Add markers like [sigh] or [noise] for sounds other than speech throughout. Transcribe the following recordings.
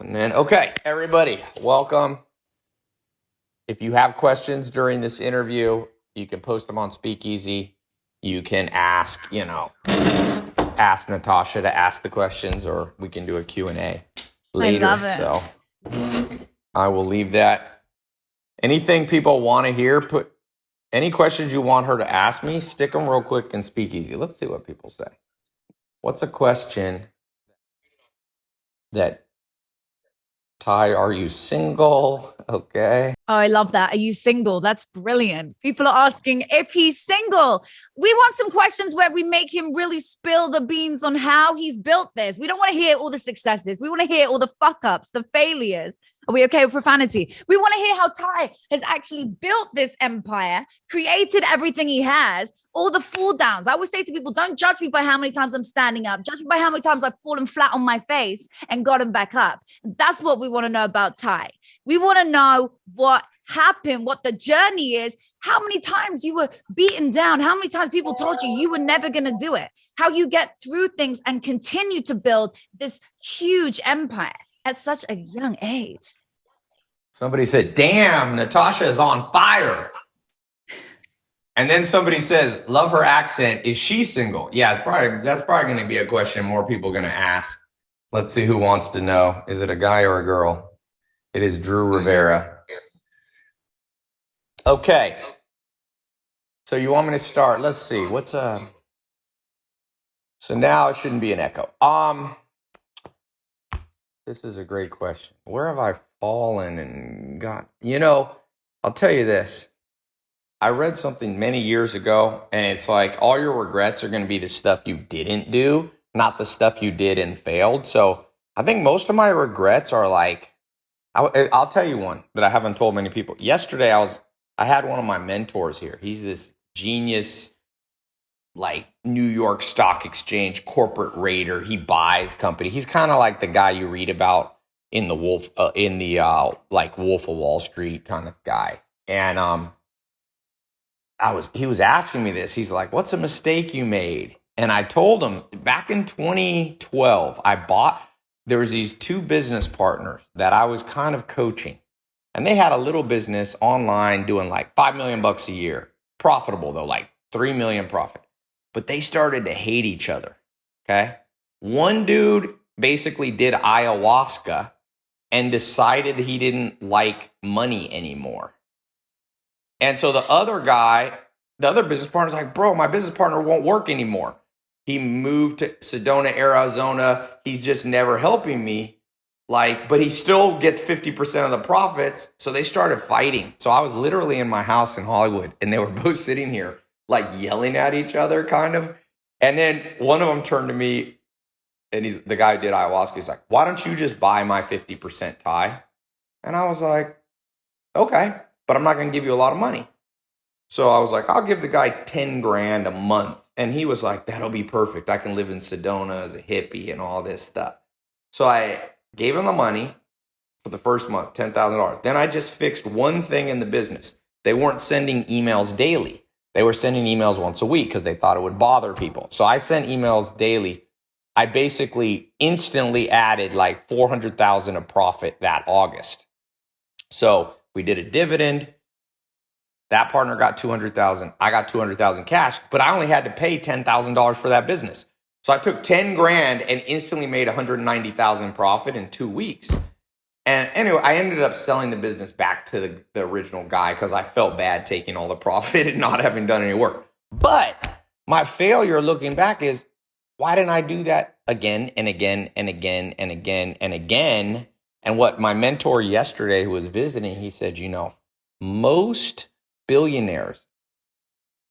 And then, okay, everybody, welcome. If you have questions during this interview, you can post them on Speakeasy. You can ask, you know, ask Natasha to ask the questions, or we can do a Q and A later. love it. So I will leave that. Anything people want to hear, put any questions you want her to ask me, stick them real quick in Speakeasy. Let's see what people say. What's a question that Tai, are you single? Okay. Oh, I love that. Are you single? That's brilliant. People are asking if he's single. We want some questions where we make him really spill the beans on how he's built this. We don't want to hear all the successes. We want to hear all the fuck ups, the failures. Are we okay with profanity? We want to hear how Tai has actually built this empire, created everything he has, all the fall downs. I always say to people, don't judge me by how many times I'm standing up. Judge me by how many times I've fallen flat on my face and gotten back up. That's what we want to know about Tai. We want to know what happened, what the journey is, how many times you were beaten down, how many times people told you you were never going to do it, how you get through things and continue to build this huge empire at such a young age. Somebody said, damn, Natasha is on fire. And then somebody says, love her accent. Is she single? Yeah, it's probably that's probably going to be a question more people going to ask. Let's see who wants to know. Is it a guy or a girl? It is Drew Rivera. Okay. So you want me to start? Let's see. What's uh So now it shouldn't be an echo. Um this is a great question. Where have I fallen and got You know, I'll tell you this. I read something many years ago and it's like all your regrets are going to be the stuff you didn't do, not the stuff you did and failed. So, I think most of my regrets are like I, eh, I'll tell you one that I haven't told many people. Yesterday, I was I had one of my mentors here. He's this genius, like New York Stock Exchange corporate raider. He buys company. He's kind of like the guy you read about in the Wolf, uh, in the uh, like Wolf of Wall Street kind of guy. And um, I was he was asking me this. He's like, "What's a mistake you made?" And I told him back in 2012, I bought there was these two business partners that I was kind of coaching. And they had a little business online doing like 5 million bucks a year. Profitable though, like 3 million profit. But they started to hate each other. Okay? One dude basically did ayahuasca and decided he didn't like money anymore. And so the other guy, the other business partner's like, bro, my business partner won't work anymore. He moved to Sedona, Arizona. He's just never helping me. Like, but he still gets 50% of the profits. So they started fighting. So I was literally in my house in Hollywood and they were [laughs] both sitting here, like yelling at each other, kind of. And then one of them turned to me and he's the guy who did ayahuasca. He's like, why don't you just buy my 50% Tai? And I was like, okay but I'm not going to give you a lot of money. So I was like, I'll give the guy 10 grand a month. And he was like, that'll be perfect. I can live in Sedona as a hippie and all this stuff. So I gave him the money for the first month, $10,000. Then I just fixed one thing in the business. They weren't sending emails daily. They were sending emails once a week because they thought it would bother people. So I sent emails daily. I basically instantly added like 400,000 of profit that August. So we did a dividend. That partner got 200,000. I got 200,000 cash, but I only had to pay $10,000 for that business. So I took 10 grand and instantly made 190,000 profit in 2 weeks. And anyway, I ended up selling the business back to the, the original guy because I felt bad taking all the [laughs] profit and not having done any work. But my failure looking back is why didn't I do that again and again and again and again and again and what my mentor yesterday who was visiting, he said, you know, most billionaires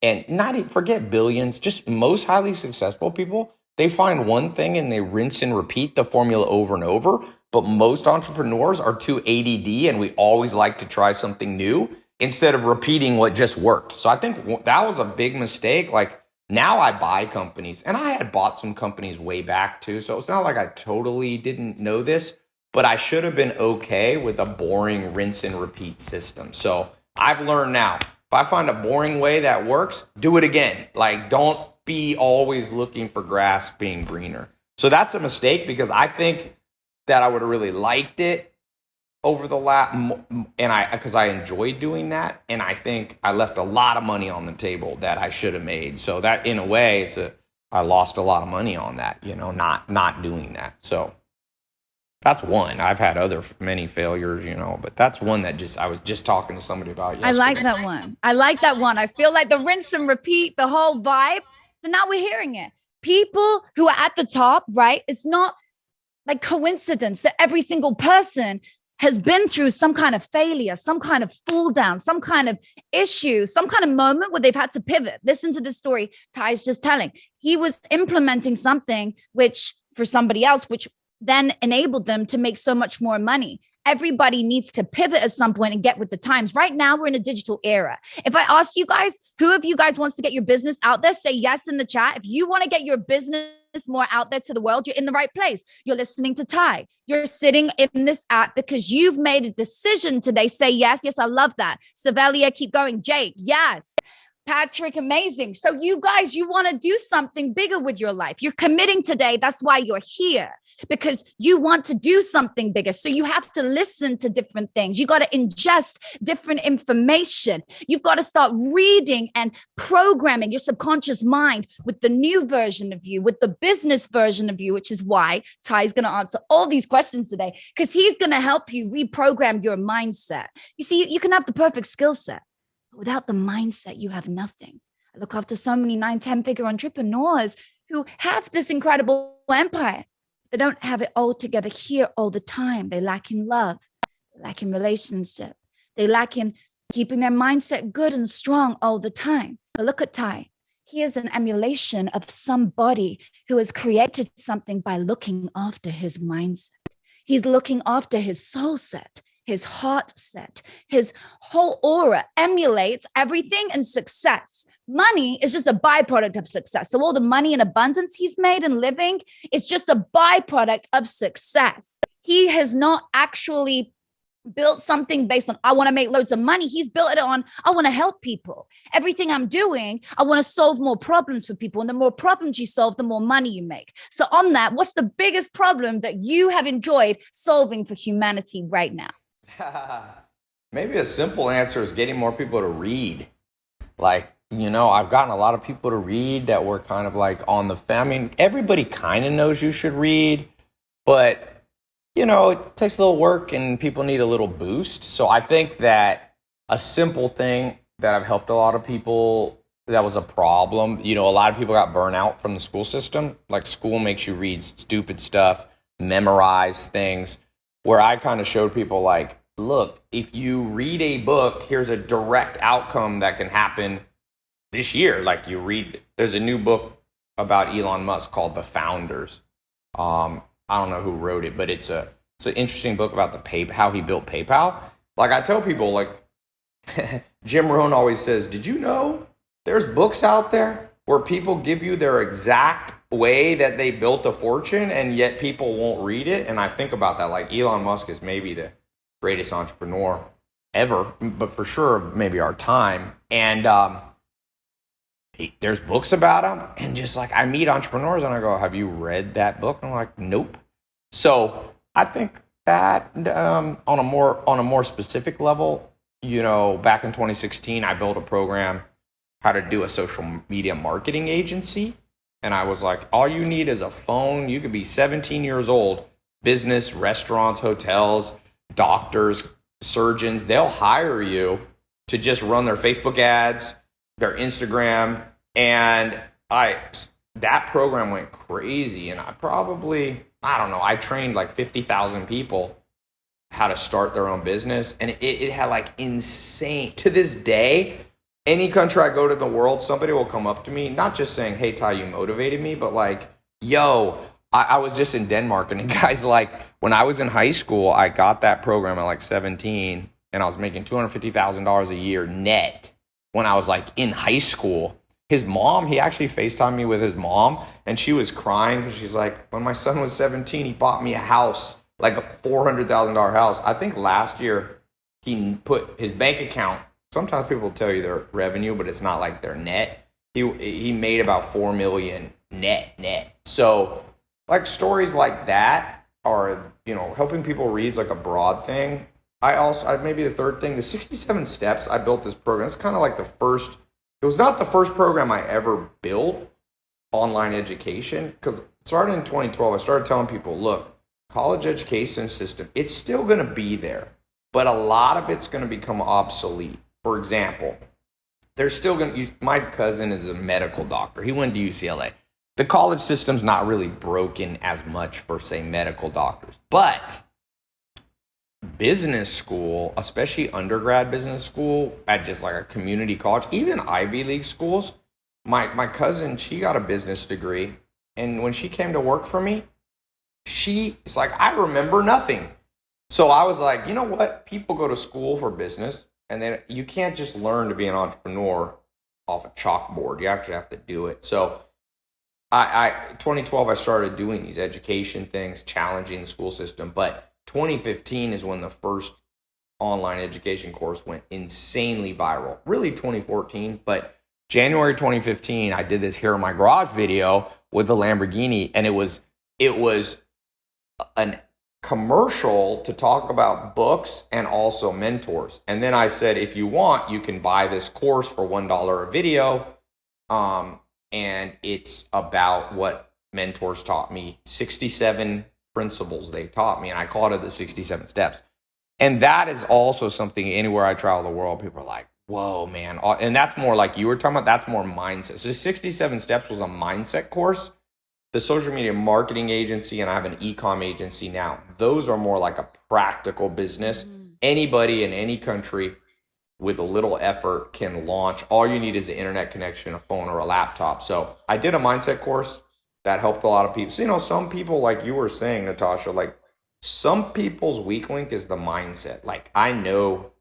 and not even forget billions, just most highly successful people, they find one thing and they rinse and repeat the formula over and over. But most entrepreneurs are too ADD and we always like to try something new instead of repeating what just worked. So I think that was a big mistake. Like now I buy companies and I had bought some companies way back too. So it's not like I totally didn't know this, but I should have been okay with a boring rinse and repeat system. So I've learned now if I find a boring way that works, do it again. Like, don't be always looking for grass being greener. So that's a mistake because I think that I would have really liked it over the last, and I, because I enjoyed doing that. And I think I left a lot of money on the table that I should have made. So that in a way, it's a, I lost a lot of money on that, you know, not, not doing that. So that's one. I've had other many failures, you know, but that's one that just I was just talking to somebody about. Yesterday. I like that one. I like that one. I feel like the rinse and repeat, the whole vibe. So now we're hearing it. People who are at the top, right? It's not like coincidence that every single person has been through some kind of failure, some kind of fall down, some kind of issue, some kind of moment where they've had to pivot. Listen to the story Tai's just telling. He was implementing something which for somebody else, which then enabled them to make so much more money. Everybody needs to pivot at some point and get with the times. Right now, we're in a digital era. If I ask you guys, who of you guys wants to get your business out there, say yes in the chat. If you want to get your business more out there to the world, you're in the right place. You're listening to Tai. You're sitting in this app because you've made a decision today. Say yes. Yes, I love that. Savelia, keep going. Jake, yes. Patrick, amazing. So, you guys, you want to do something bigger with your life. You're committing today. That's why you're here because you want to do something bigger. So, you have to listen to different things. You got to ingest different information. You've got to start reading and programming your subconscious mind with the new version of you, with the business version of you, which is why Tai's going to answer all these questions today because he's going to help you reprogram your mindset. You see, you can have the perfect skill set But without the mindset, you have nothing. I look after so many nine, 10 figure entrepreneurs who have this incredible empire. They don't have it all together here all the time. They lack in love, lack in relationship, they lack in keeping their mindset good and strong all the time. But look at Tai. He is an emulation of somebody who has created something by looking after his mindset. He's looking after his soul set his heart set, his whole aura emulates everything and success. Money is just a byproduct of success. So all the money and abundance he's made and living, is just a byproduct of success. He has not actually built something based on I want to make loads of money. He's built it on I want to help people. Everything I'm doing, I want to solve more problems for people. And the more problems you solve, the more money you make. So on that, what's the biggest problem that you have enjoyed solving for humanity right now? [laughs] Maybe a simple answer is getting more people to read. Like, you know, I've gotten a lot of people to read that were kind of like on the, I mean, everybody kind of knows you should read, but, you know, it takes a little work and people need a little boost. So I think that a simple thing that I've helped a lot of people that was a problem. You know, a lot of people got burnout from the school system. Like, school makes you read stupid stuff, memorize things. Where I kind of showed people, like, look, if you read a book, here's a direct outcome that can happen this year. Like you read, there's a new book about Elon Musk called The Founders. Um, I don't know who wrote it, but it's a it's an interesting book about the pay how he built PayPal. Like I tell people, like [laughs] Jim Rohn always says, "Did you know there's books out there where people give you their exact way that they built a fortune, and yet people won't read it?" And I think about that. Like Elon Musk is maybe the greatest entrepreneur ever, but for sure, maybe our time. And um, there's books about them and just like I meet entrepreneurs and I go, "Have you read that book?" And I'm like, "Nope." So I think that um, on a more on a more specific level, you know, back in 2016, I built a program how to do a social media marketing agency. And I was like, all you need is a phone. You could be 17 years old, business, restaurants, hotels, doctors, surgeons, they'll hire you to just run their Facebook ads, their Instagram, and I that program went crazy and I probably I don't know, I trained like 50,000 people how to start their own business and it, it had like insane to this day any country I go to the world, somebody will come up to me, not just saying, Hey Tai, you motivated me, but like, yo, I, I was just in Denmark, and the [laughs] guy's like, when I was in high school, I got that program at like 17, and I was making $250,000 a year net when I was like in high school. His mom, he actually FaceTimed me with his mom, and she was crying because she's like, when my son was 17, he bought me a house, like a $400,000 house. I think last year he put his bank account. Sometimes people tell you their revenue, but it's not like their net. He he made about four million net net. So like stories like that are you know helping people read like a broad thing. I also I, maybe the third thing, the 67 steps. I built this program. It's kind of like the first. It was not the first program I ever built online education because started in 2012. I started telling people, look, college education system, it's still going to be there, but a lot of it's going to become obsolete. For example, there's still going to. My cousin is a medical doctor. He went to UCLA the college system's not really broken as much for say medical doctors but business school especially undergrad business school at just like a community college even ivy league schools my my cousin she got a business degree and when she came to work for me she is like i remember nothing. So i was like you know what? People go to school for business and then you can't just learn to be an entrepreneur off a chalkboard. You actually have to do it. So I, I 2012 I started doing these education things, challenging the school system, but 2015 is when the first online education course went insanely viral. Really 2014, but January 2015 I did this here in my garage video with the Lamborghini and it was it was an commercial to talk about books and also mentors. And then I said if you want, you can buy this course for $1 a video. Um, and it's about what mentors taught me 67 principles they taught me and i call it the 67 steps and that is also something anywhere i travel the world people are like whoa man and that's more like you were talking about that's more mindset so 67 steps was a mindset course the social media marketing agency and i have an e-com agency now those are more like a practical business mm-hmm. anybody in any country with a little effort can launch. All you need is an internet connection, a phone, or a laptop. So I did a mindset course that helped a lot of people. So, you know, some people, like you were saying, Natasha, like some people's weak link is the mindset. Like I know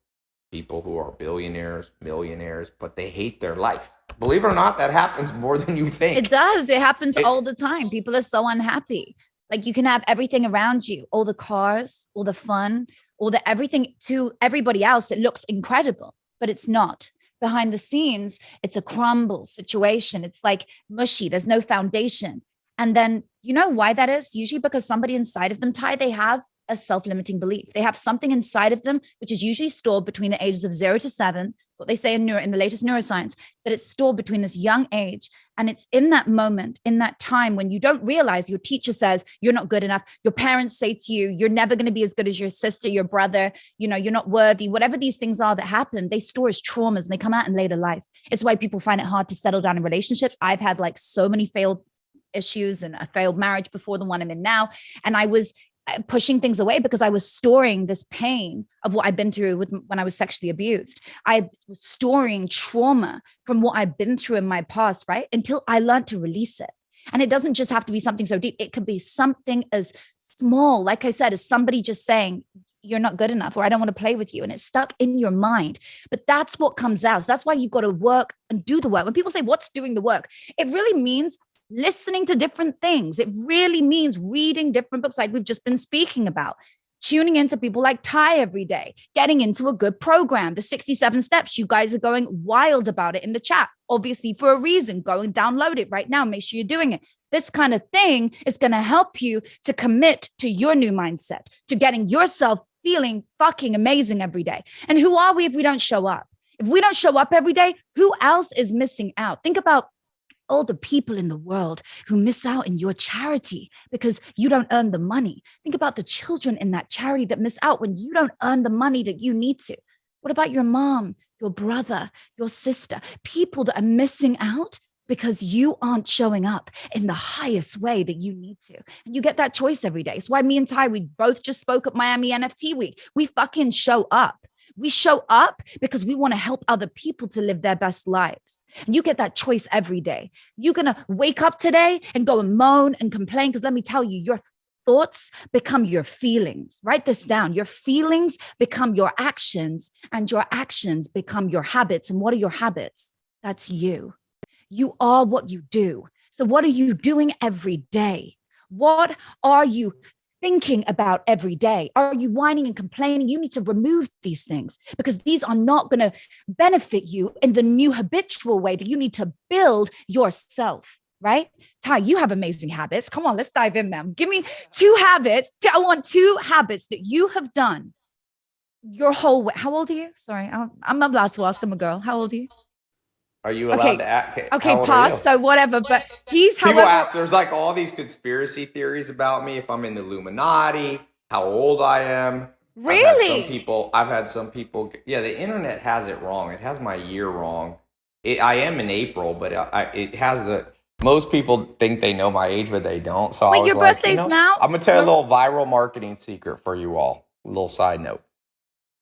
people who are billionaires, millionaires, but they hate their life. Believe it or not, that happens more than you think. It does. It happens it, all the time. People are so unhappy. Like you can have everything around you, all the cars, all the fun, all the everything to everybody else it looks incredible but it's not behind the scenes it's a crumble situation it's like mushy there's no foundation and then you know why that is usually because somebody inside of them Tai they have a self-limiting belief. They have something inside of them, which is usually stored between the ages of zero to seven. What they say in, neuro, in the latest neuroscience, that it's stored between this young age. And it's in that moment, in that time when you don't realize your teacher says you're not good enough. Your parents say to you, you're never going to be as good as your sister, your brother, you know, you're not worthy. Whatever these things are that happen, they store as traumas and they come out in later life. It's why people find it hard to settle down in relationships. I've had like so many failed issues and a failed marriage before the one I'm in now. And I was uh, pushing things away because I was storing this pain of what I've been through with when I was sexually abused. I was storing trauma from what I've been through in my past, right? Until I learned to release it. And it doesn't just have to be something so deep. It could be something as small, like I said, as somebody just saying, you're not good enough or I don't want to play with you. And it's stuck in your mind. But that's what comes out. That's why you've got to work and do the work. When people say, What's doing the work? It really means listening to different things. It really means reading different books, like we've just been speaking about, tuning into people like Tai every day, getting into a good program, the 67 steps. You guys are going wild about it in the chat, obviously, for a reason. Go and download it right now. Make sure you're doing it. This kind of thing is going to help you to commit to your new mindset, to getting yourself feeling fucking amazing every day. And who are we if we don't show up? If we don't show up every day, who else is missing out? Think about all the people in the world who miss out in your charity because you don't earn the money. Think about the children in that charity that miss out when you don't earn the money that you need to. What about your mom, your brother, your sister, people that are missing out because you aren't showing up in the highest way that you need to. And you get that choice every day. It's why me and Tai, we both just spoke at Miami NFT week. We fucking show up. We show up because we want to help other people to live their best lives. And you get that choice every day. You're going to wake up today and go and moan and complain. Because let me tell you, your thoughts become your feelings. Write this down. Your feelings become your actions, and your actions become your habits. And what are your habits? That's you. You are what you do. So, what are you doing every day? What are you thinking about every day? Are you whining and complaining? You need to remove these things because these are not going to benefit you in the new habitual way that you need to build yourself. right? Tai, you have amazing habits. Come on, let's dive in them. Give me two habits. I want two habits that you have done your whole way. How old are you? Sorry, I'm, I'm allowed to ask. I'm a girl. How old are you? Are you allowed Okay. to act? Okay, pause. So whatever, but he's People however. ask, there's like all these conspiracy theories about me. If I'm in the Illuminati, how old I am. Really? some people. I've had some people. Yeah, the internet has it wrong. It has my year wrong. It, I am in April, but I, I, it has the. Most people think they know my age, but they don't. So I Wait, was your like, birthday's you know, now? I'm gonna tell you a little viral marketing secret for you all. A little side note.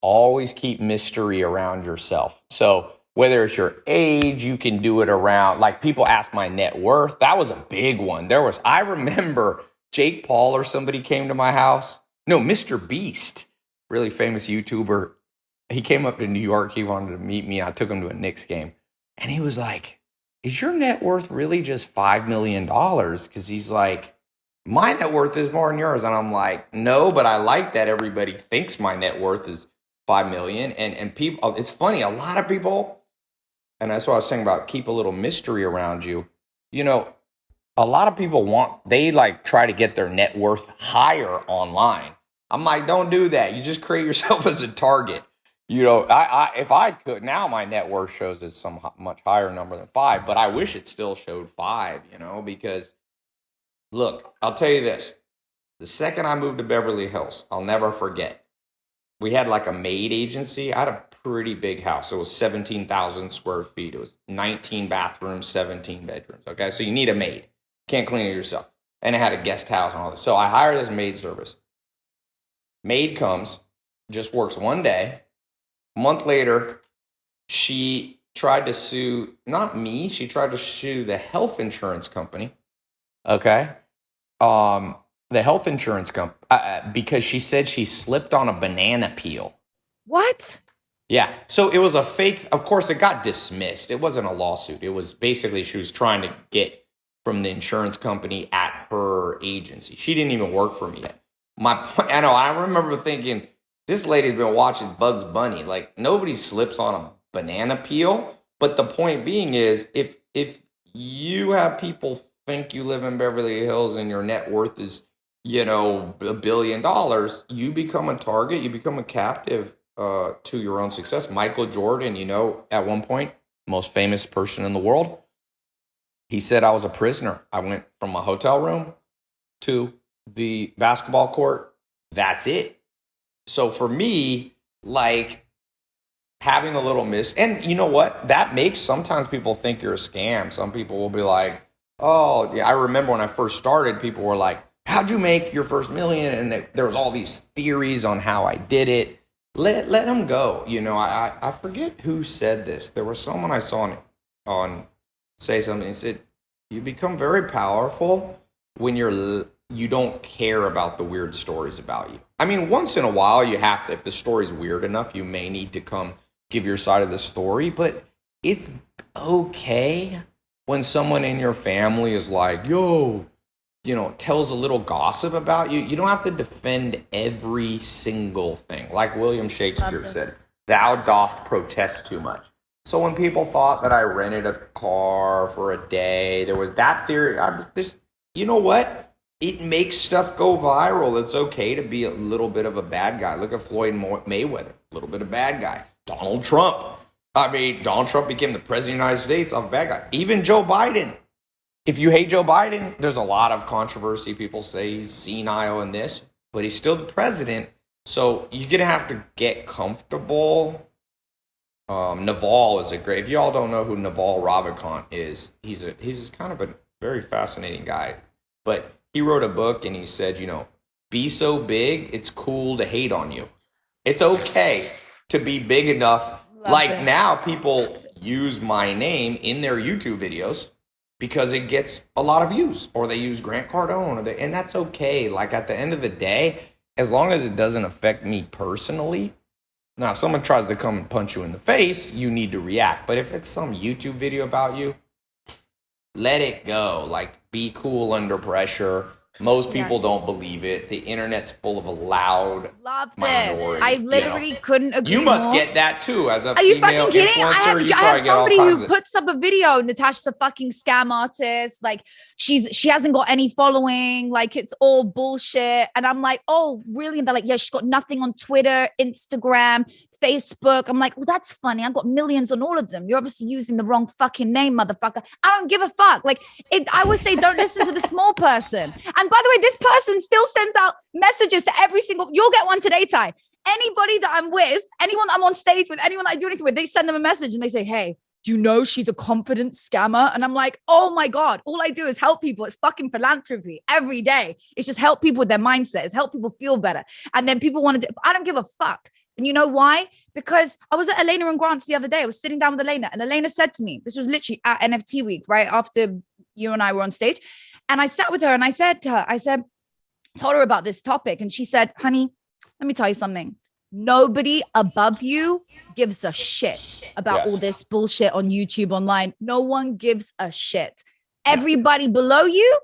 Always keep mystery around yourself. So whether it's your age, you can do it around. Like people ask my net worth. That was a big one. There was. I remember Jake Paul or somebody came to my house. No, Mr. Beast, really famous YouTuber. He came up to New York. He wanted to meet me. I took him to a Knicks game, and he was like, "Is your net worth really just five million dollars?" Because he's like, "My net worth is more than yours," and I'm like, "No, but I like that everybody thinks my net worth is five million." And and people, oh, it's funny. A lot of people, and that's what I was saying about keep a little mystery around you. You know, a lot of people want they like try to get their net worth higher online. I'm like, don't do that. You just create yourself [laughs] as a target. You know, I, I if I could now, my net worth shows it's some much higher number than five, but I wish it still showed five. You know, because look, I'll tell you this: the second I moved to Beverly Hills, I'll never forget. We had like a maid agency. I had a pretty big house. It was seventeen thousand square feet. It was nineteen bathrooms, seventeen bedrooms. Okay, so you need a maid. Can't clean it yourself. And it had a guest house and all this. So I hired this maid service. Maid comes, just works one day. A month later, she tried to sue not me, she tried to sue the health insurance company. Okay. Um the health insurance company uh, because she said she slipped on a banana peel. What? Yeah. So it was a fake. Of course, it got dismissed. It wasn't a lawsuit. It was basically she was trying to get from the insurance company at her agency. She didn't even work for me yet. My point, I know. I remember thinking this lady's been watching Bugs Bunny. Like nobody slips on a banana peel. But the point being is, if if you have people think you live in Beverly Hills and your net worth is you know a billion dollars, you become a target. You become a captive uh, to your own success. Michael Jordan, you know, at one point, most famous person in the world, he said I was a prisoner. I went from a hotel room to the basketball court. That's it. So for me, like having a little miss, and you know what? That makes sometimes people think you're a scam. Some people will be like, "Oh, yeah." I remember when I first started, people were like, "How'd you make your first million? And there- was all these theories on how I did it let let them go. You know, I, I I forget who said this. There was someone I saw on on say something. He said, "You become very powerful when you're you don't care about the weird stories about you." I mean, once in a while, you have to. If the story's weird enough, you may need to come give your side of the story. But it's okay when someone in your family is like, "Yo." You know, tells a little gossip about you, you don't have to defend every single thing. Like William Shakespeare this. said, thou doth protest too much. So when people thought that I rented a car for a day, there was that theory. I was this, you know what? It makes stuff go viral. It's okay to be a little bit of a bad guy. Look at Floyd Mayweather, a little bit of bad guy. Donald Trump. I mean, Donald Trump became the president of the United States. I'm a bad guy. Even Joe Biden if you hate Joe Biden, there's a lot of controversy. People say he's senile in this, but he's still the president. So you're gonna have to get comfortable. Um, Naval is a great. If y'all don't know who Naval Ravikant is, he's a he's kind of a very fascinating guy. But he wrote a book and he said, you know, be so big, it's cool to hate on you. It's okay to be big enough. Love like this. now, people use my name in their YouTube videos because it gets a lot of views or they use Grant Cardone they, and that's okay. Like at the end of the day, as long as it doesn't affect me personally. Now, if someone tries to come and punch you in the face, you need to react. But if it's some YouTube video about you, let it go. Like be cool under pressure. Most people Yes. don't believe it. The internet's full of a loud. Love this. Minority, I you know. literally couldn't agree You must more. get that too as a Are you fucking kidding? I have, I have probably get all somebody who puts up a video. Natasha's a fucking scam artist. Like she's she hasn't got any following. Like it's all bullshit. And I'm like, oh, really? And they're like, yeah, she's got nothing on Twitter, Instagram, Facebook. I'm like, well, that's funny. I've got millions on all of them. You're obviously using the wrong fucking name, motherfucker. I don't give a fuck. Like it, I would say, don't listen to the small person. And by the way, this person still sends out messages to every single. You'll get one today, Tai anybody that I'm with, anyone I'm on stage with, anyone I do anything with, they send them a message and they say, Hey, do you know she's a confident scammer? And I'm like, Oh my God, all I do is help people. It's fucking philanthropy every day. It's just help people with their mindsets, help people feel better. And then people want to do, I don't give a fuck. And you know why? Because I was at Elena and Grant's the other day. I was sitting down with Elena, and Elena said to me, This was literally at NFT week, right after you and I were on stage. And I sat with her and I said to her, I said, told her about this topic. And she said, Honey, let me tell you something. Nobody above you gives a shit about Yes. all this bullshit on YouTube online. No one gives a shit. Everybody below you,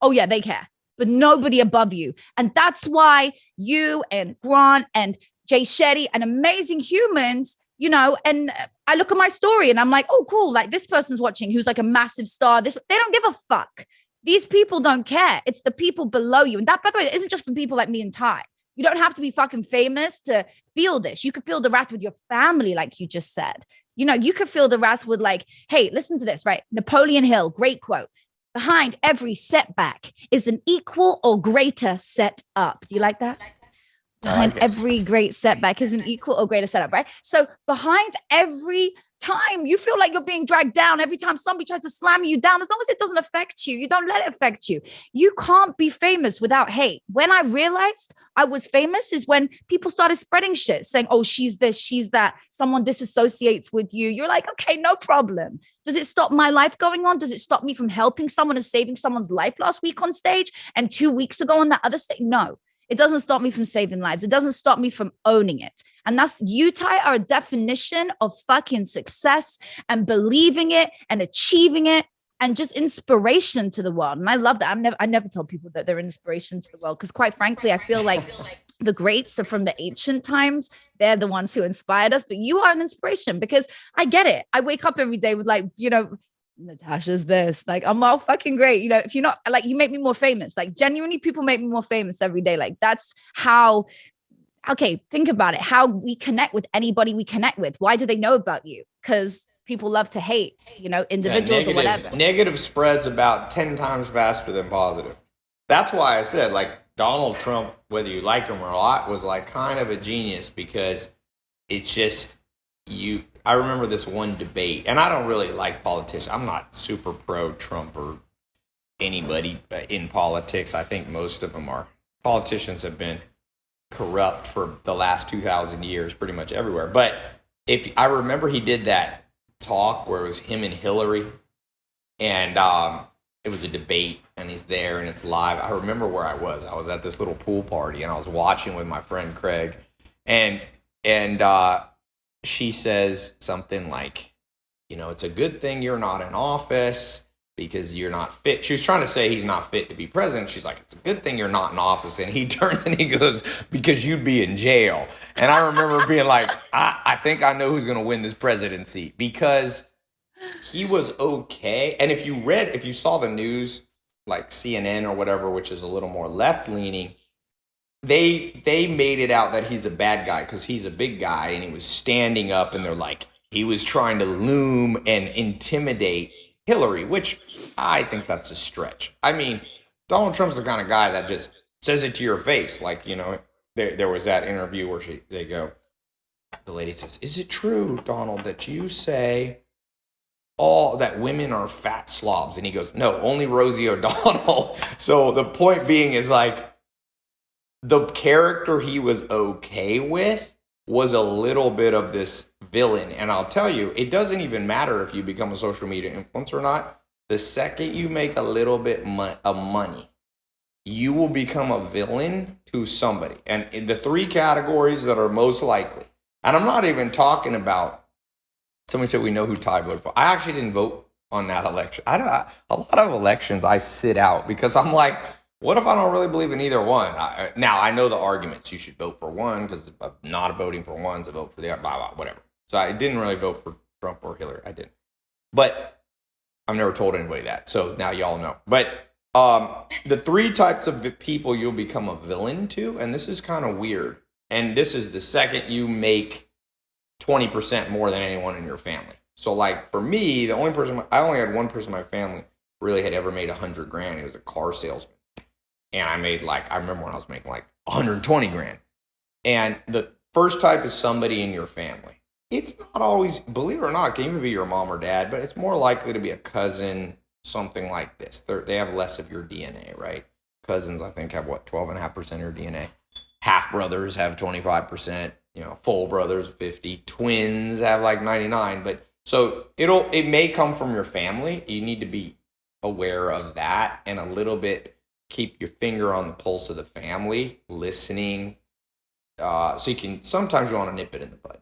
oh yeah, they care, but nobody above you. And that's why you and Grant and Jay Shetty and amazing humans, you know, and I look at my story and I'm like, oh, cool. Like this person's watching who's like a massive star. This they don't give a fuck. These people don't care. It's the people below you. And that, by the way, isn't just for people like me and Tai. You don't have to be fucking famous to feel this. You could feel the wrath with your family, like you just said. You know, you could feel the wrath with, like, hey, listen to this, right? Napoleon Hill, great quote. Behind every setback is an equal or greater set up. Do you like that? Behind every great setback is an equal or greater setup, right? So behind every time you feel like you're being dragged down, every time somebody tries to slam you down, as long as it doesn't affect you, you don't let it affect you. You can't be famous without hate. When I realized I was famous is when people started spreading shit, saying, oh, she's this, she's that. Someone disassociates with you. You're like, okay, no problem. Does it stop my life going on? Does it stop me from helping someone and saving someone's life last week on stage and two weeks ago on that other stage? No. It doesn't stop me from saving lives. It doesn't stop me from owning it. And that's you, are a definition of fucking success and believing it and achieving it and just inspiration to the world. And I love that. I'm never I never tell people that they're inspiration to the world because quite frankly, I feel like the greats are from the ancient times. They're the ones who inspired us, but you are an inspiration because I get it. I wake up every day with like, you know, Natasha's this. Like, I'm all fucking great. You know, if you're not like, you make me more famous. Like, genuinely, people make me more famous every day. Like, that's how. Okay, think about it. How we connect with anybody we connect with. Why do they know about you? Because people love to hate, you know, Yeah, individuals or whatever. negative spreads about 10 times faster than positive. That's why I said, like, Donald Trump, whether you like him or not, was like kind of a genius because it's just you. I remember this one debate, and I don't really like politicians. I'm not super pro Trump or anybody in politics. I think most of them are. Politicians have been corrupt for the last 2,000 years, pretty much everywhere. But if I remember, he did that talk where it was him and Hillary, and um, it was a debate, and he's there, and it's live. I remember where I was. I was at this little pool party, and I was watching with my friend Craig, and and uh, she says something like, "You know, it's a good thing you're not in office." Because you're not fit. She was trying to say he's not fit to be president. She's like, it's a good thing you're not in office. And he [laughs] turns and he goes, because you'd be in jail. And I remember being like, I, I think I know who's going to win this presidency because he was okay. And if you read, if you saw the news, like CNN or whatever, which is a little more left leaning, they they made it out that he's a bad guy because he's a big guy and he was standing up and they're like he was trying to loom and intimidate Hillary, which I think that's a stretch. I mean, Donald Trump's the kind of guy that just says it to your face, like you know. There, there was that interview where she they go, the lady says, "Is it true, Donald, that you say all that women are fat slobs?" And he goes, "No, only Rosie O'Donnell." [laughs] so the point being is like the character he was okay with was a little bit of this villain. And I'll tell you, it doesn't even matter if you become a social media influencer or not. The second you make a little bit mo- of money, you will become a villain to somebody. And in the three categories that are most likely, and I'm not even talking about somebody said we know who Tai voted for. I actually didn't vote on that election. I don't, a lot of elections I sit out because I'm like, What if I don't really believe in either one? I, now I know the arguments. You should vote for one because not voting for one to vote for the other. Blah blah whatever. So I didn't really vote for Trump or Hillary. I didn't. But I've never told anybody that. So now y'all know. But um, the three types of people you'll become a villain to, and this is kind of weird. And this is the second you make 20% more than anyone in your family. So, like for me, the only person, I only had one person in my family really had ever made a hundred grand. He was a car salesman. And I made like, I remember when I was making like 120 grand. And the first type is somebody in your family it's not always, believe it or not, it can even be your mom or dad, but it's more likely to be a cousin, something like this. They're, they have less of your DNA, right? Cousins, I think, have what, 12.5% of your DNA. Half brothers have 25%, you know, full brothers, 50. Twins have like 99. But so it'll, it may come from your family. You need to be aware of that and a little bit keep your finger on the pulse of the family, listening. Uh, so you can, sometimes you want to nip it in the bud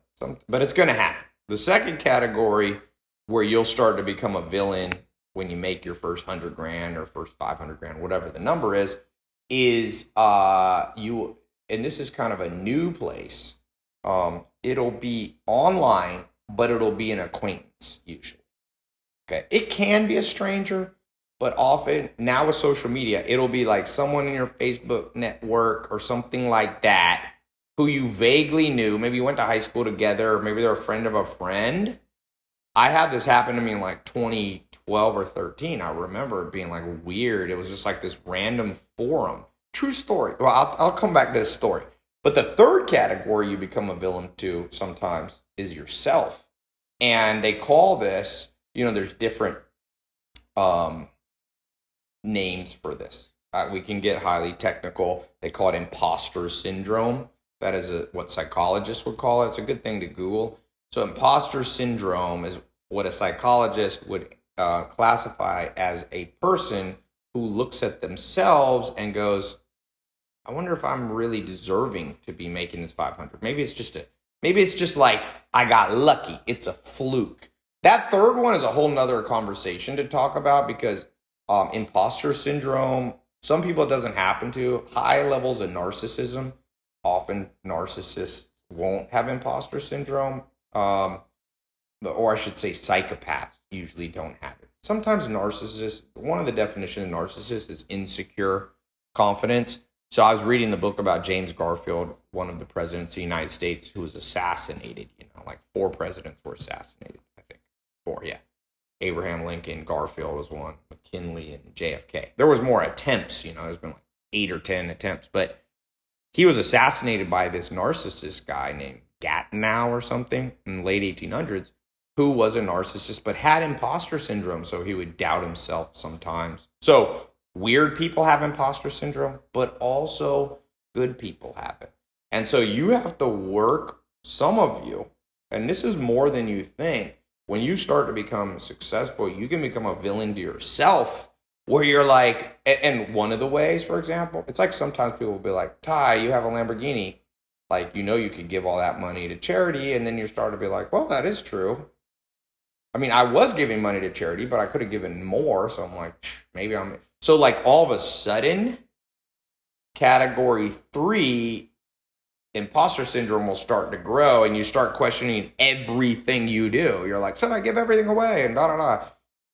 but it's going to happen. The second category where you'll start to become a villain when you make your first hundred grand or first 500 grand, whatever the number is, is uh, you, and this is kind of a new place. Um, it'll be online, but it'll be an acquaintance usually. Okay. It can be a stranger, but often now with social media, it'll be like someone in your Facebook network or something like that who you vaguely knew, maybe you went to high school together, or maybe they're a friend of a friend. I had this happen to me in like 2012 or 13. I remember it being like weird. It was just like this random forum. True story. Well, I'll, I'll come back to this story. But the third category you become a villain to sometimes is yourself. And they call this, you know, there's different um, names for this. Uh, we can get highly technical. They call it imposter syndrome. That is a, what psychologists would call it. It's a good thing to Google. So, imposter syndrome is what a psychologist would uh, classify as a person who looks at themselves and goes, I wonder if I'm really deserving to be making this 500. Maybe it's just a, maybe it's just like I got lucky. It's a fluke. That third one is a whole nother conversation to talk about because um, imposter syndrome, some people it doesn't happen to. High levels of narcissism often narcissists won't have imposter syndrome, um, or I should say, psychopaths usually don't have it. Sometimes narcissists, one of the definitions of narcissist is insecure confidence. So I was reading the book about James Garfield, one of the presidents of the United States who was assassinated. You know, like four presidents were assassinated, I think. Four, yeah. Abraham Lincoln, Garfield was one, McKinley, and JFK. There was more attempts, you know, there's been like eight or 10 attempts, but he was assassinated by this narcissist guy named Gatineau or something in the late 1800s, who was a narcissist but had imposter syndrome. So he would doubt himself sometimes. So weird people have imposter syndrome, but also good people have it. And so you have to work, some of you, and this is more than you think. When you start to become successful, you can become a villain to yourself where you're like, and one of the ways, for example, it's like sometimes people will be like, Tai, you have a Lamborghini. Like, you know, you could give all that money to charity. And then you start to be like, well, that is true. I mean, I was giving money to charity, but I could have given more. So I'm like, maybe I'm. So, like, all of a sudden, category three, imposter syndrome will start to grow and you start questioning everything you do. You're like, should I give everything away? And da da da.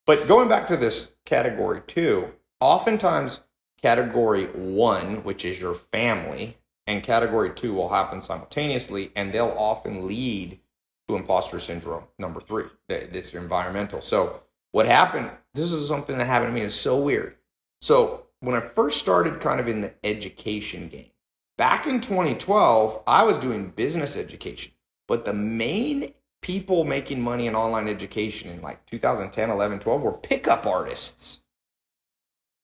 But going back to this category two, oftentimes category one, which is your family, and category two will happen simultaneously, and they'll often lead to imposter syndrome. Number three, this environmental. So what happened? This is something that happened to me. It's so weird. So when I first started kind of in the education game, back in 2012, I was doing business education, but the main people making money in online education in like 2010, 11, 12 were pickup artists.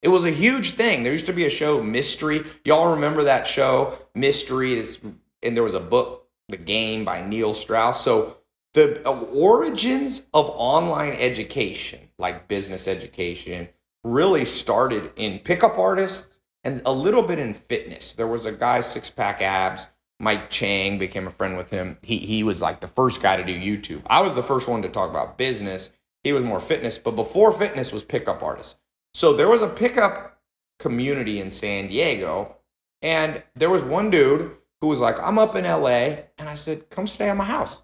It was a huge thing. There used to be a show, Mystery. Y'all remember that show, Mystery? Is, and there was a book, The Game by Neil Strauss. So the origins of online education, like business education, really started in pickup artists and a little bit in fitness. There was a guy, Six Pack Abs, Mike Chang became a friend with him. He he was like the first guy to do YouTube. I was the first one to talk about business. He was more fitness, but before fitness was pickup artists. So there was a pickup community in San Diego. And there was one dude who was like, I'm up in LA. And I said, come stay at my house.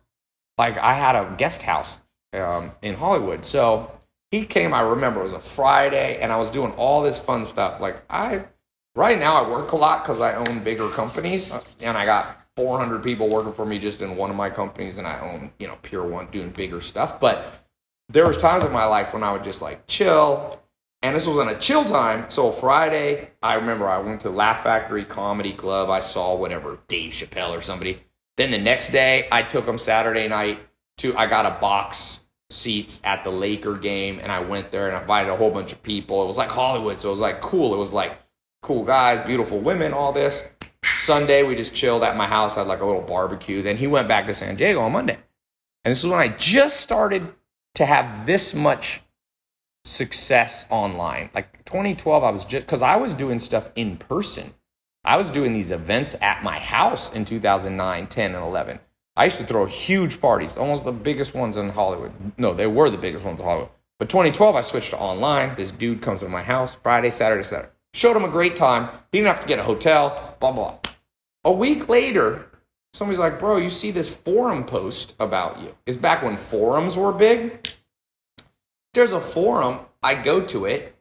Like I had a guest house um, in Hollywood. So he came, I remember it was a Friday and I was doing all this fun stuff. Like I, right now I work a lot because I own bigger companies and I got 400 people working for me just in one of my companies and I own, you know, Pier 1 doing bigger stuff. But there was times in my life when I would just like chill and this was on a chill time. So Friday, I remember I went to Laugh Factory Comedy Club. I saw whatever Dave Chappelle or somebody. Then the next day, I took them Saturday night to. I got a box seats at the Laker game, and I went there and invited a whole bunch of people. It was like Hollywood, so it was like cool. It was like cool guys, beautiful women, all this. Sunday, we just chilled at my house, had like a little barbecue. Then he went back to San Diego on Monday. And this is when I just started to have this much success online. Like 2012, I was just because I was doing stuff in person. I was doing these events at my house in 2009, 10, and 11. I used to throw huge parties, almost the biggest ones in Hollywood. No, they were the biggest ones in Hollywood. But 2012, I switched to online. This dude comes to my house Friday, Saturday, Saturday. Showed him a great time. He didn't have to get a hotel, blah, blah. A week later, somebody's like, bro, you see this forum post about you. It's back when forums were big. There's a forum, I go to it,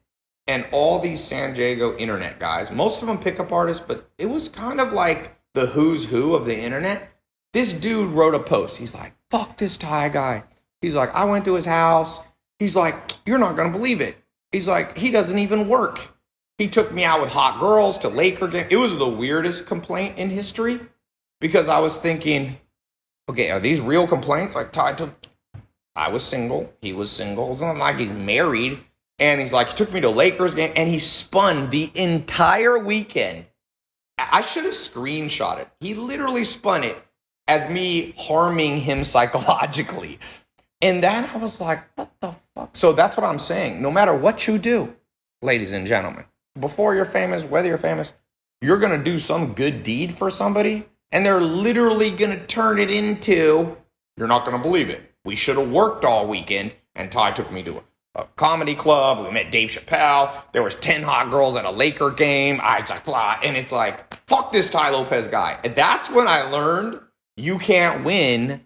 and all these San Diego internet guys, most of them pickup artists, but it was kind of like the who's who of the internet. This dude wrote a post. He's like, fuck this Tai guy. He's like, I went to his house. He's like, you're not going to believe it. He's like, he doesn't even work. He took me out with hot girls to Laker game. It was the weirdest complaint in history because I was thinking, okay, are these real complaints? Like Tai took I was single. He was single. It's not like he's married. And he's like, he took me to Lakers game and he spun the entire weekend. I should have screenshot it. He literally spun it as me harming him [laughs] psychologically. And then I was like, what the fuck? So that's what I'm saying. No matter what you do, ladies and gentlemen, before you're famous, whether you're famous, you're going to do some good deed for somebody and they're literally going to turn it into, you're not going to believe it we should have worked all weekend. And Tai took me to a, a, comedy club. We met Dave Chappelle. There was 10 hot girls at a Laker game. I just blah. And it's like, fuck this Tai Lopez guy. And that's when I learned you can't win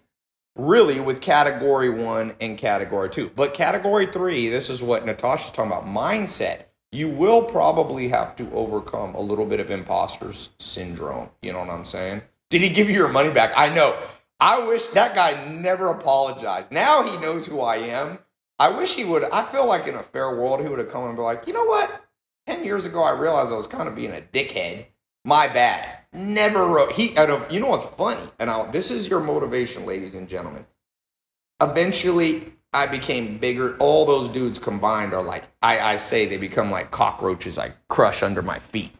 really with category one and category two. But category three, this is what Natasha's talking about mindset. You will probably have to overcome a little bit of imposter's syndrome. You know what I'm saying? Did he give you your money back? I know. I wish that guy never apologized. Now he knows who I am. I wish he would. I feel like in a fair world, he would have come and be like, you know what? 10 years ago, I realized I was kind of being a dickhead. My bad. Never wrote. He, out of, you know what's funny? And I'll, this is your motivation, ladies and gentlemen. Eventually, I became bigger. All those dudes combined are like, I, I say they become like cockroaches I crush under my feet.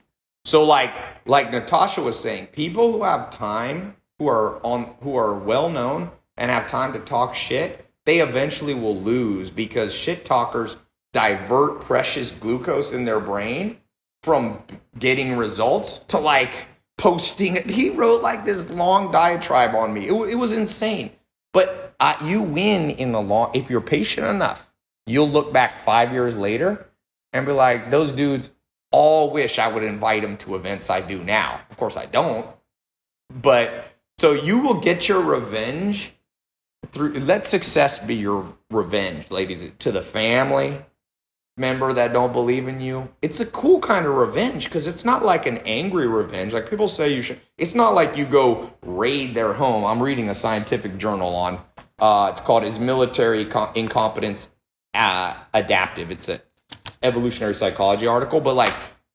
So, like, like Natasha was saying, people who have time who are on who are well known and have time to talk shit, they eventually will lose because shit talkers divert precious glucose in their brain from getting results to like posting. He wrote like this long diatribe on me. It, it was insane. But uh, you win in the long if you're patient enough. You'll look back five years later and be like, those dudes all wish I would invite them to events I do now. Of course, I don't. But so you will get your revenge through let success be your revenge, ladies, to the family member that don't believe in you. It's a cool kind of revenge because it's not like an angry revenge. Like people say you should it's not like you go raid their home. I'm reading a scientific journal on uh, it's called is military incompetence uh, adaptive. It's an evolutionary psychology article, but like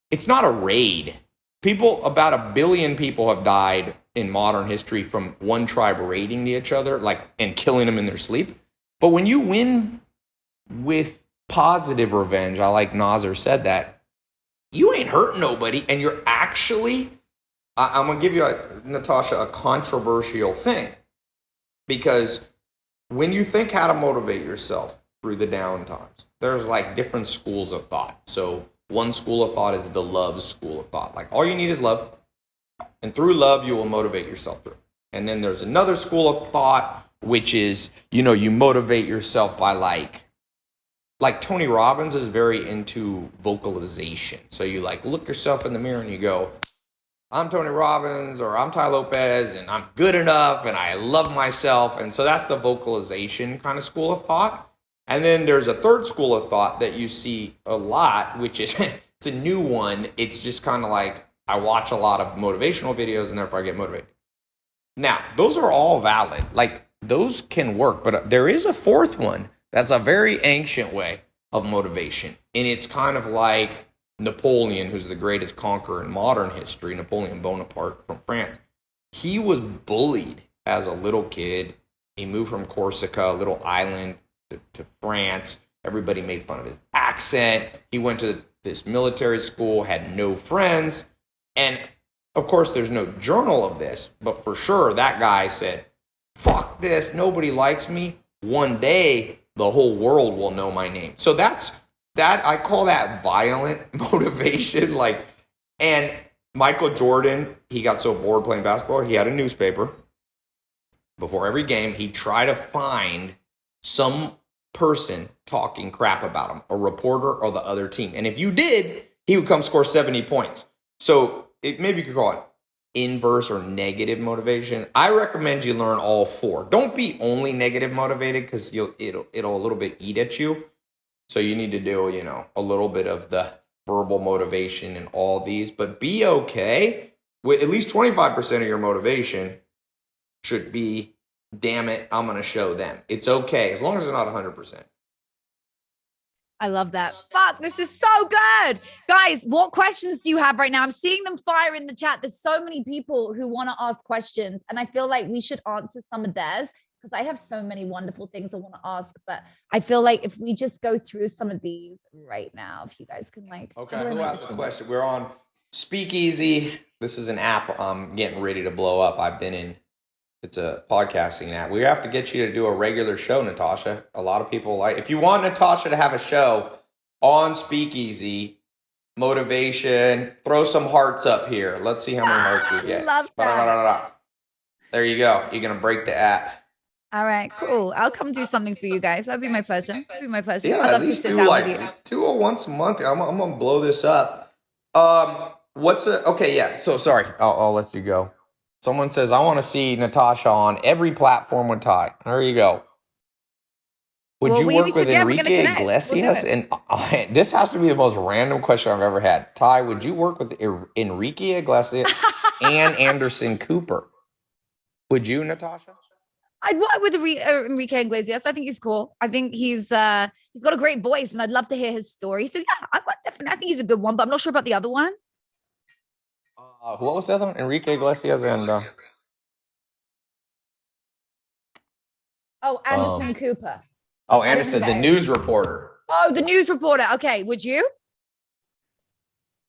it's not a raid. People about a billion people have died in modern history from one tribe raiding the each other, like and killing them in their sleep. But when you win with positive revenge, I like Nasser said that you ain't hurting nobody, and you're actually. I, am gonna give you, a, Natasha, a controversial thing because when you think how to motivate yourself through the down times, there's like different schools of thought. So one school of thought is the love school of thought. Like all you need is love and through love, you will motivate yourself through. And then there's another school of thought, which is, you know, you motivate yourself by like like Tony Robbins is very into vocalization. So you like look yourself in the mirror and you go, I'm Tony Robbins or I'm Tai Lopez and I'm good enough and I love myself. And so that's the vocalization kind of school of thought. And then there's a third school of thought that you see a lot, which is [laughs] it's a new one. It's just kind of like I watch a lot of motivational videos and therefore I get motivated. Now, those are all valid. Like those can work, but there is a fourth one that's a very ancient way of motivation. And it's kind of like Napoleon, who's the greatest conqueror in modern history, Napoleon Bonaparte from France. He was bullied as a little kid. He moved from Corsica, a little island, to, to France. Everybody made fun of his accent. He went to this military school, had no friends. And of course, there's no journal of this, but for sure, that guy said, fuck this, nobody likes me. One day, the whole world will know my name. So that's that I call that violent [laughs] motivation. Like, and Michael Jordan, he got so bored playing basketball, he had a newspaper. Before every game, he'd try to find some person talking crap about him, a reporter or the other team. And if you did, he would come score 70 points. So it, maybe you could call it inverse or negative motivation. I recommend you learn all four. Don't be only negative motivated because you'll it'll it'll a little bit eat at you. So you need to do, you know, a little bit of the verbal motivation and all these, but be okay with at least 25% of your motivation should be damn it, I'm going to show them. It's okay as long as they're not 100%. I love that. Fuck, this is so good. Guys, what questions do you have right now? I'm seeing them fire in the chat. There's so many people who want to ask questions, and I feel like we should answer some of theirs because I have so many wonderful things I want to ask. But I feel like if we just go through some of these right now, if you guys can like. Okay, who has a question? We're on Speakeasy. This is an app I'm getting ready to blow up. I've been in it's a podcasting app. We have to get you to do a regular show, Natasha. A lot of people like if you want Natasha to have a show on Speakeasy, motivation, throw some hearts up here. Let's see how many hearts we [laughs] get. Love that. There you go. You're gonna break the app. All right, cool. I'll come do something for you guys. That'd be my pleasure. That'd be my pleasure. Yeah, at least do like two or once a month. I'm, I'm gonna blow this up. Um, what's a okay? Yeah. So sorry. I'll, I'll let you go. Someone says, I want to see Natasha on every platform with Tai. There you go. Would well, you work with Enrique Iglesias? We'll and uh, [laughs] this has to be the most random question I've ever had. Tai, would you work with Enrique Iglesias and [laughs] Anderson Cooper? Would you, Natasha? I'd work with uh, Enrique Iglesias. I think he's cool. I think he's uh he's got a great voice, and I'd love to hear his story. So yeah, I definitely. I think he's a good one, but I'm not sure about the other one. Uh, who was the other one? Enrique Iglesias and uh, Oh, Anderson um, Cooper. oh Anderson, the news reporter. Oh, the news reporter. Okay, would you?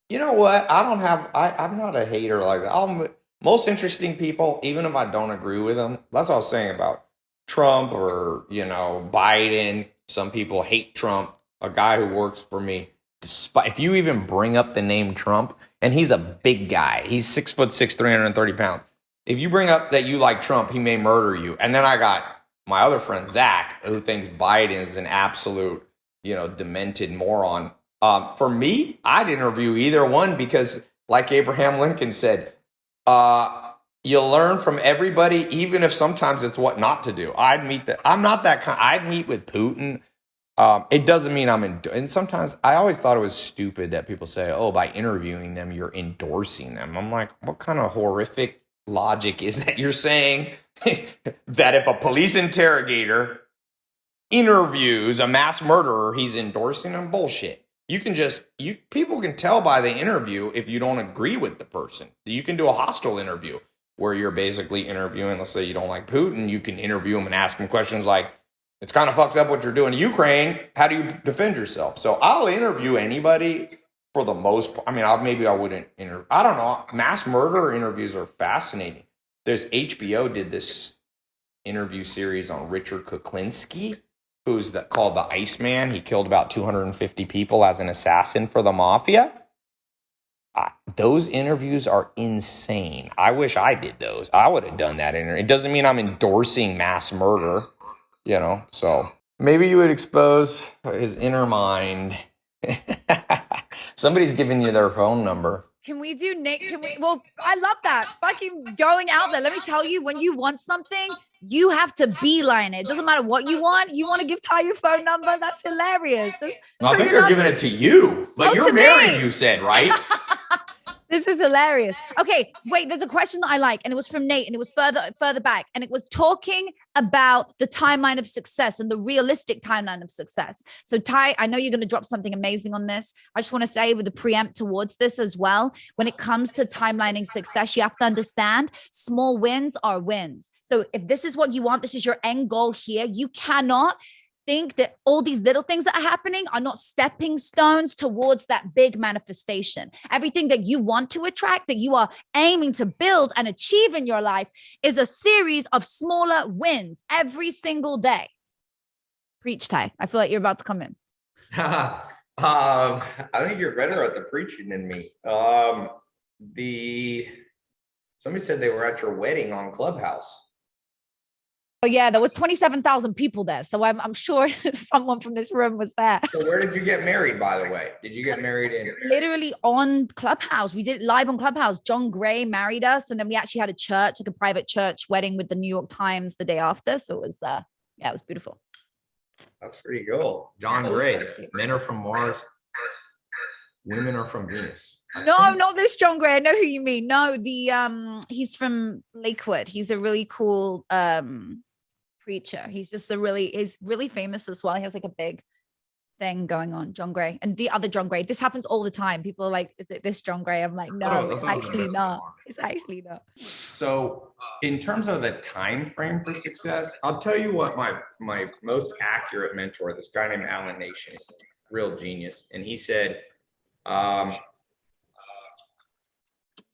You know what? I don't have. I I'm not a hater like that. I'm most interesting people, even if I don't agree with them. That's what I was saying about Trump or you know Biden. Some people hate Trump. A guy who works for me, despite if you even bring up the name Trump, and he's a big guy. He's six foot six, 330 pounds. If you bring up that you like Trump, he may murder you. And then I got my other friend, Zach, who thinks Biden is an absolute, you know, demented moron. Um, for me, I'd interview either one because, like Abraham Lincoln said, uh, you learn from everybody, even if sometimes it's what not to do. I'd meet that. I'm not that kind. I'd meet with Putin. Um, it doesn't mean I'm in. And sometimes I always thought it was stupid that people say, "Oh, by interviewing them, you're endorsing them." I'm like, what kind of horrific logic is that you're saying [laughs] that if a police interrogator interviews a mass murderer, he's endorsing them? Bullshit. You can just you people can tell by the interview if you don't agree with the person. You can do a hostile interview where you're basically interviewing. Let's say you don't like Putin, you can interview him and ask him questions like it's kind of fucked up what you're doing to Ukraine. How do you defend yourself? So I'll interview anybody for the most part. I mean, I'll, maybe I wouldn't interview. I don't know. Mass murder interviews are fascinating. There's HBO did this interview series on Richard Kuklinski, who's the, called the Iceman. He killed about 250 people as an assassin for the mafia. those interviews are insane. I wish I did those. I would have done that interview. It doesn't mean I'm endorsing mass murder you know so Maybe you would expose his inner mind. [laughs] Somebody's giving you their phone number. Can we do Nick? Can we? Well, I love that. Fucking going out there. Let me tell you, when you want something, you have to beeline it. It doesn't matter what you want. You want to give Tai your phone number? That's hilarious. Just I think they're giving it to you, but Oh, you're married, me. you said, right? [laughs] This is hilarious. Okay, wait, there's a question that I like, and it was from Nate, and it was further further back, and it was talking about the timeline of success and the realistic timeline of success. So, Tai, I know you're going to drop something amazing on this. I just want to say with the preempt towards this as well, when it comes to timelining success, you have to understand small wins are wins. So, if this is what you want, this is your end goal here, you cannot think that all these little things that are happening are not stepping stones towards that big manifestation. Everything that you want to attract, that you are aiming to build and achieve in your life, is a series of smaller wins every single day. Preach, Tai. I feel like you're about to come in. [laughs] um, I think you're better at the preaching than me. Um, the somebody said they were at your wedding on Clubhouse. Oh, yeah, there was 27,000 people there. So I'm, I'm sure [laughs] someone from this room was there. So where did you get married, by the way? Did you get married in? [laughs] literally on Clubhouse. We did it live on Clubhouse. John Gray married us, and then we actually had a church, like a private church wedding with the New York Times the day after. So it was, uh, yeah, it was beautiful. That's pretty cool. John Gray. so. Men are from Mars. Women are from Venus. No, I No, think. not this John Gray. I know who you mean. No, the um, he's from Lakewood. He's a really cool um preacher. He's just a really, he's really famous as well. He has like a big thing going on, John Gray, and the other John Gray. This happens all the time. People are like, "Is it this John Gray?" I'm like, "No, Oh, it's actually not. one. It's actually not." So in terms of the time frame for success, I'll tell you what my my most accurate mentor, this guy named Alan Nation, is a real genius, and he said, um,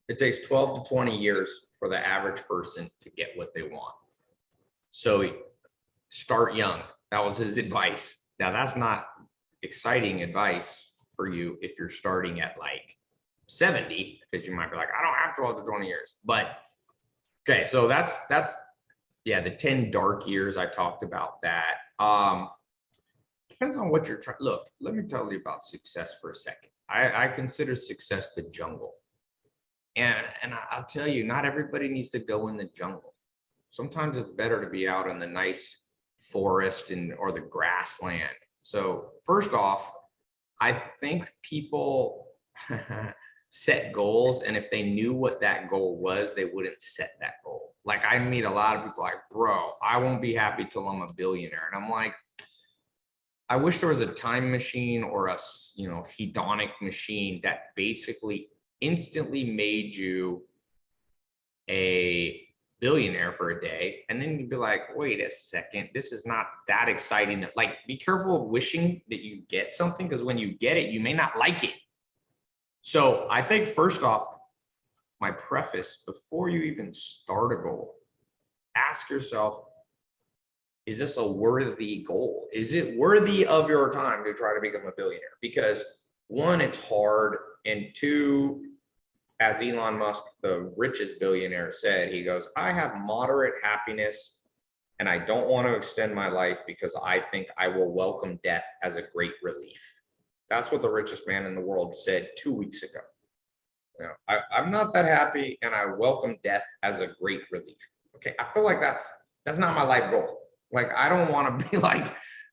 it takes 12 to 20 years for the average person to get what they want. So start young. That was his advice. Now that's not exciting advice for you if you're starting at like 70, because you might be like, I don't have 12 to 20 years. But okay, so that's that's yeah, the 10 dark years I talked about that. Um depends on what you're trying. Look, let me tell you about success for a second. I, I consider success the jungle. And and I'll tell you, not everybody needs to go in the jungle. Sometimes it's better to be out in the nice forest and or the grassland. So first off, I think people [laughs] set goals and if they knew what that goal was, they wouldn't set that goal. Like I meet a lot of people like, bro, I won't be happy till I'm a billionaire. And I'm like, I wish there was a time machine or a, you know, hedonic machine that basically instantly made you a billionaire for a day. And then you'd be like, wait a second, this is not that exciting. Like, be careful of wishing that you get something because when you get it, you may not like it. So I think first off, my preface before you even start a goal, ask yourself, is this a worthy goal? Is it worthy of your time to try to become a billionaire? Because one, it's hard, and two, as Elon Musk, the richest billionaire, said, he goes, I have moderate happiness and I don't want to extend my life because I think I will welcome death as a great relief. That's what the richest man in the world said two weeks ago. You know, I, I'm not that happy and I welcome death as a great relief. Okay, I feel like that's that's not my life goal. Like I don't want to be [laughs] like,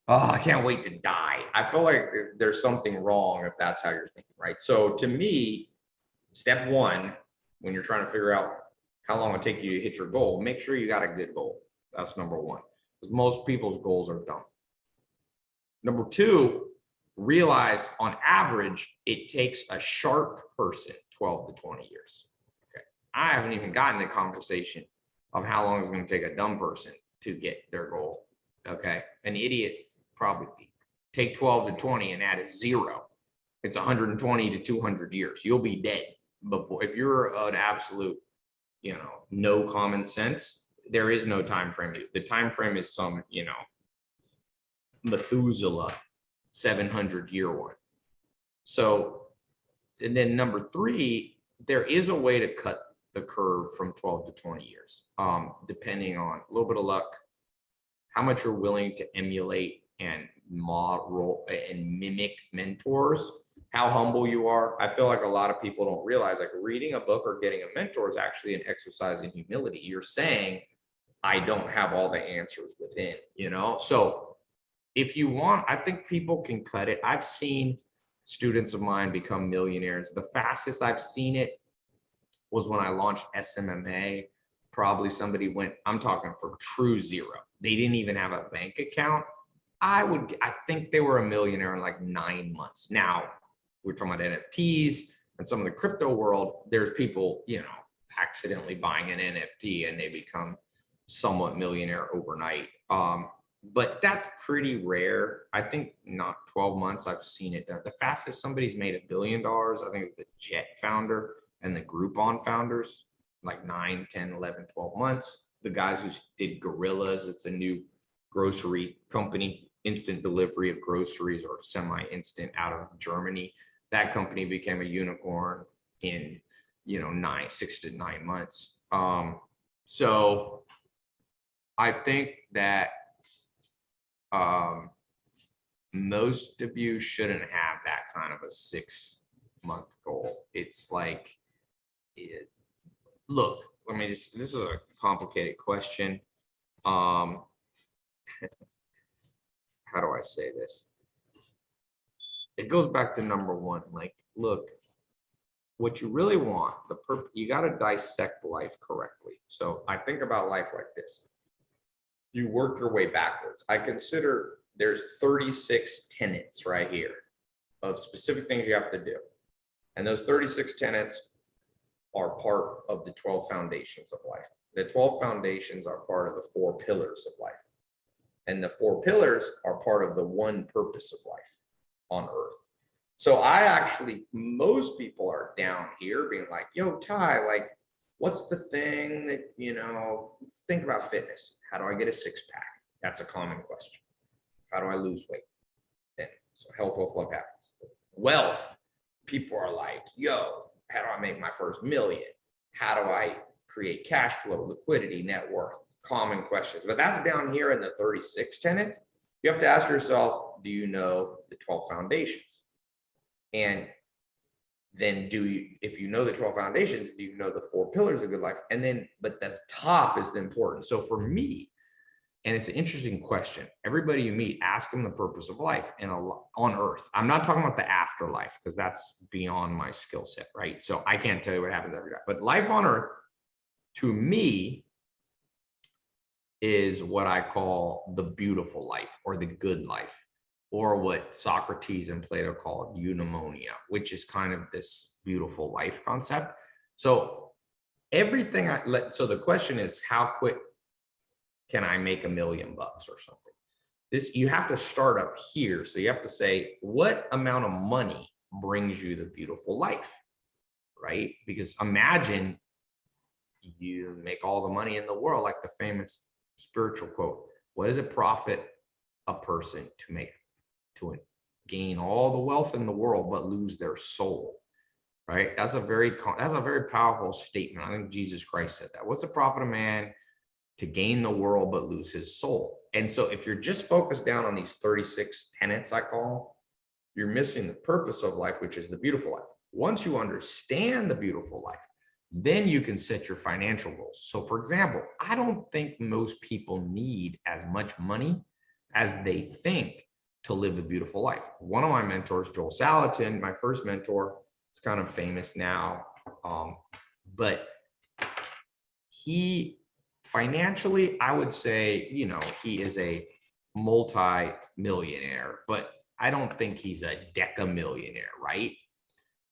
oh, I can't wait to die. I feel like eh, there's something wrong if that's how you're thinking, right? So to me, step one, when you're trying to figure out how long it take you to hit your goal, make sure you got a good goal. That's number one. Because most people's goals are dumb. Number two, realize on average, it takes a sharp person 12 to 20 years. Okay. I haven't even gotten the conversation of how long it's going to take a dumb person to get their goal. Okay. An idiot probably take 12 to 20 and add a zero. It's 120 to 200 years. You'll be dead before, if you're an absolute, you know, no common sense, there is no time frame. The time frame is some, you know, Methuselah 700 year one. So, and then number three, there is a way to cut the curve from 12 to 20 years, um, depending on a little bit of luck, how much you're willing to emulate and model and mimic mentors, how humble you are. I feel like a lot of people don't realize like reading a book or getting a mentor is actually an exercise in humility. You're saying, I don't have all the answers within, you know? So if you want, I think people can cut it. I've seen students of mine become millionaires. The fastest I've seen it was when I launched SMMA. Probably somebody went, I'm talking for true zero. They didn't even have a bank account. I would, I think they were a millionaire in like nine months. Now, we're talking about NFTs and some of the crypto world. There's people, you know, accidentally buying an NFT and they become somewhat millionaire overnight. Um, but that's pretty rare. I think not 12 months I've seen it. The fastest somebody's made a billion dollars, I think it's the Jet founder and the Groupon founders, like 9, 10, 11, 12 months. The guys who did Gorillas, it's a new grocery company, instant delivery of groceries or semi-instant out of Germany. That company became a unicorn in, you know, nine, six to nine months. Um, so I think that um, most of you shouldn't have that kind of a six month goal. It's like, it, look, let me just, this is a complicated question. Um, [laughs] how do I say this? It goes back to number one, like, look, what you really want, the perp, you got to dissect life correctly. So I think about life like this you work your way backwards. I consider there's 36 tenets right here of specific things you have to do. And those 36 tenets are part of the 12 foundations of life. The 12 foundations are part of the four pillars of life. And the four pillars are part of the one purpose of life on earth. So I actually, most people are down here being like, yo, Tai, like, what's the thing that, you know, think about fitness. How do I get a six pack? That's a common question. How do I lose weight? Then, so health, wealth, love, happiness. Wealth, people are like, yo, how do I make my first million? How do I create cash flow, liquidity, net worth? Common questions. But that's down here in the 36 tenants. You have to ask yourself, do you know the 12 foundations? And then do you, if you know the 12 foundations, do you know the four pillars of good life? And then, but the top is the important. So for me, and it's an interesting question. Everybody you meet, ask them the purpose of life and on earth. I'm not talking about the afterlife because that's beyond my skill set, right? So I can't tell you what happens every day. But life on earth, to me, is what I call the beautiful life or the good life or what Socrates and Plato called eudaimonia, which is kind of this beautiful life concept. So everything I let, so the question is how quick can I make a million bucks or something? This, you have to start up here. So you have to say, what amount of money brings you the beautiful life, right? Because imagine you make all the money in the world, like the famous spiritual quote, what does it profit a person to make to gain all the wealth in the world but lose their soul right? That's a very that's a very powerful statement. I think jesus christ said that. What's the profit of man to gain the world but lose his soul? And so if you're just focused down on these 36 tenets i call you're missing the purpose of life which is the beautiful life. Once you understand the beautiful life then you can set your financial goals. So for example i don't think most people need as much money as they think to live a beautiful life. One of my mentors, Joel Salatin, my first mentor, is kind of famous now, um, but he financially, I would say, you know, he is a multi-millionaire, but I don't think he's a deca millionaire, right?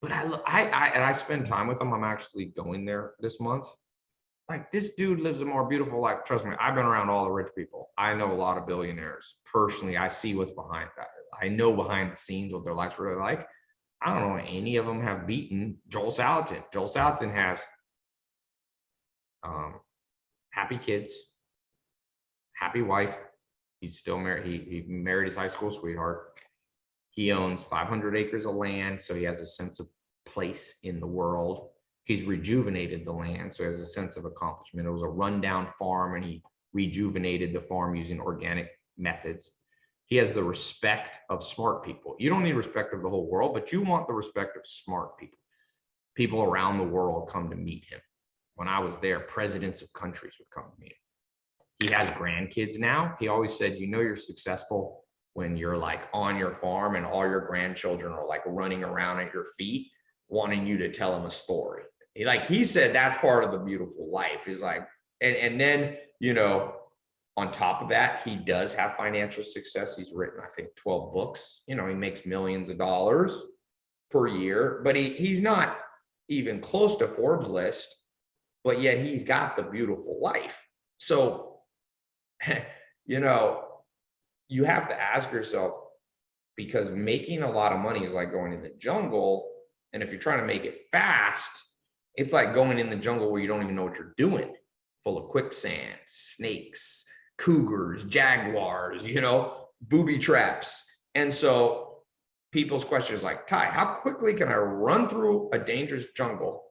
But I, I, I, and I spend time with him. I'm actually going there this month like this dude lives a more beautiful life. Trust me, I've been around all the rich people. I know a lot of billionaires personally. I see what's behind that. I know behind the scenes what their lives really like. I don't know any of them have beaten Joel Salatin. Joel Salatin has um, happy kids, happy wife. He's still married. He, he married his high school sweetheart. He owns 500 acres of land, so he has a sense of place in the world he's rejuvenated the land. So he has a sense of accomplishment. It was a rundown farm and he rejuvenated the farm using organic methods. he has the respect of smart people. You don't need respect of the whole world, but you want the respect of smart people. People around the world come to meet him. When I was there, presidents of countries would come to meet him. He has grandkids now. He always said, you know, you're successful when you're like on your farm and all your grandchildren are like running around at your feet, wanting you to tell them a story. Like he said, that's part of the beautiful life is like, and, and then, you know, on top of that, he does have financial success. He's written, I think, 12 books. You know, he makes millions of dollars per year, but he, he's not even close to Forbes list, but yet he's got the beautiful life. So, [laughs] you know, you have to ask yourself, because making a lot of money is like going in the jungle. And if you're trying to make it fast, it's like going in the jungle where you don't even know what you're doing, full of quicksand, snakes, cougars, jaguars, you know, booby traps. And so people's questions like, Tai, how quickly can I run through a dangerous jungle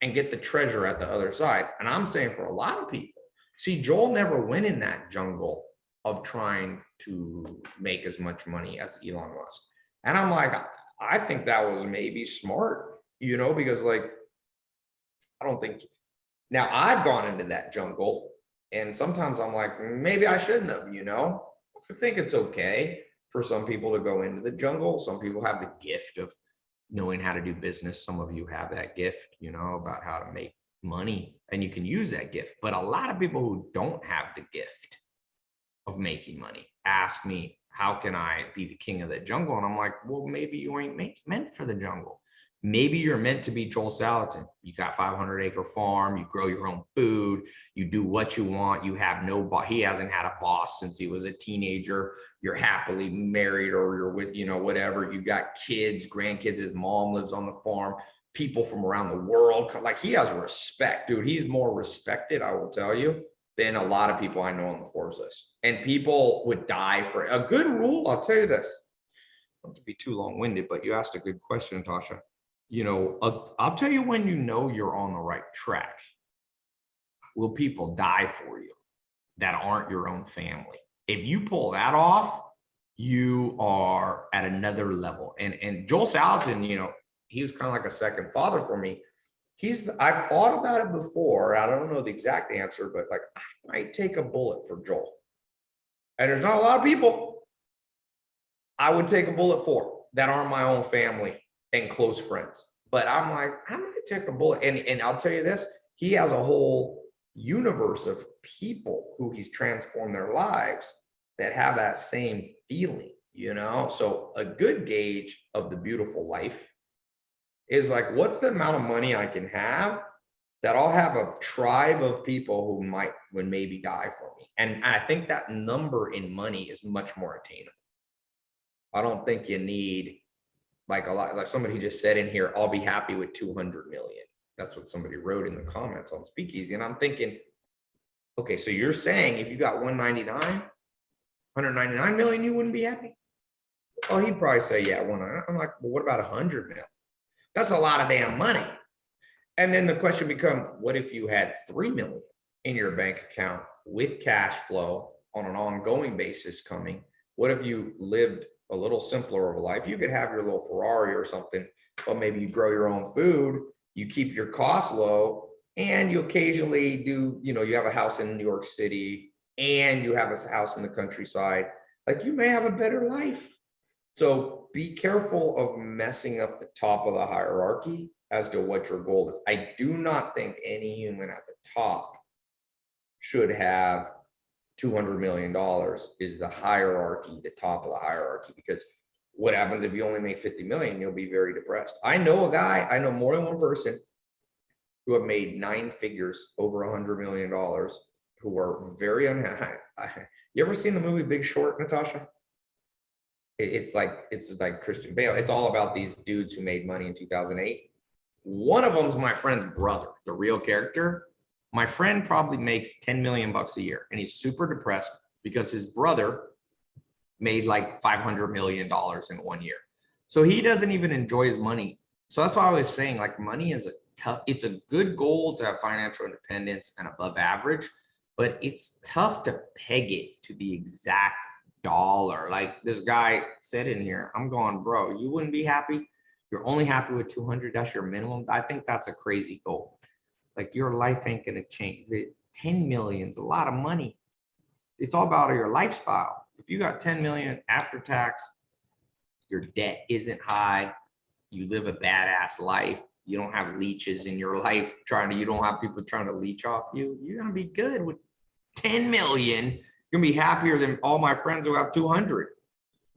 and get the treasure at the other side? And I'm saying for a lot of people, see, Joel never went in that jungle of trying to make as much money as Elon Musk. And I'm like, I think that was maybe smart, you know, because like, I don't think, now I've gone into that jungle and sometimes I'm like, maybe I shouldn't have, you know, I think it's okay for some people to go into the jungle. Some people have the gift of knowing how to do business. Some of you have that gift, you know, about how to make money and you can use that gift. But a lot of people who don't have the gift of making money ask me, how can I be the king of the jungle? And I'm like, well, maybe you ain't meant for the jungle. Maybe you're meant to be Joel Salatin. You got 500 acre farm, you grow your own food, you do what you want. You have no boss. He hasn't had a boss since he was a teenager. You're happily married or you're with, you know, whatever. You've got kids, grandkids. His mom lives on the farm. People from around the world. Like he has respect, dude. He's more respected, I will tell you, than a lot of people I know on the Forbes list. And people would die for a good rule. I'll tell you this. Not to be too long winded, but you asked a good question, Tasha you know, uh, I'll tell you when you know you're on the right track. Will people die for you that aren't your own family? If you pull that off, you are at another level. And and Joel Salatin, you know, he was kind of like a second father for me. He's I've thought about it before. I don't know the exact answer, but like I might take a bullet for Joel. And there's not a lot of people I would take a bullet for that aren't my own family and close friends. But I'm like, I'm gonna take a bullet. And, and I'll tell you this, he has a whole universe of people who he's transformed their lives that have that same feeling, you know? So a good gauge of the beautiful life is like, what's the amount of money I can have that I'll have a tribe of people who might would maybe die for me. And I think that number in money is much more attainable. I don't think you need like a lot, like somebody just said in here, I'll be happy with 200 million. That's what somebody wrote in the comments on Speakeasy. And I'm thinking, okay, so you're saying if you got 199, 199 million, you wouldn't be happy? Oh, he'd probably say, yeah, one. I'm like, well, what about 100 million? That's a lot of damn money. And then the question becomes, what if you had 3 million in your bank account with cash flow on an ongoing basis coming? What if you lived a little simpler of a life. You could have your little Ferrari or something, but maybe you grow your own food, you keep your costs low, and you occasionally do, you know, you have a house in New York City and you have a house in the countryside, like you may have a better life. So be careful of messing up the top of the hierarchy as to what your goal is. I do not think any human at the top should have $200 million is the hierarchy, the top of the hierarchy, because what happens if you only make 50 million, you'll be very depressed. I know a guy, I know more than one person who have made nine figures over a hundred million dollars who are very unhappy. You ever seen the movie Big Short, Natasha? It's like, it's like Christian Bale. It's all about these dudes who made money in 2008. One of them's my friend's brother, the real character. My friend probably makes 10 million bucks a year and he's super depressed because his brother made like 500 million dollars in one year. So he doesn't even enjoy his money. So that's why I was saying like money is a tough, it's a good goal to have financial independence and above average, but it's tough to peg it to the exact dollar. Like this guy said in here, I'm going, bro, you wouldn't be happy. You're only happy with 200. That's your minimum. I think that's a crazy goal. Like your life ain't gonna change. 10 million is a lot of money. It's all about your lifestyle. If you got 10 million after tax, your debt isn't high, you live a badass life, you don't have leeches in your life trying to, you don't have people trying to leech off you, you're gonna be good with 10 million. You're gonna be happier than all my friends who have 200.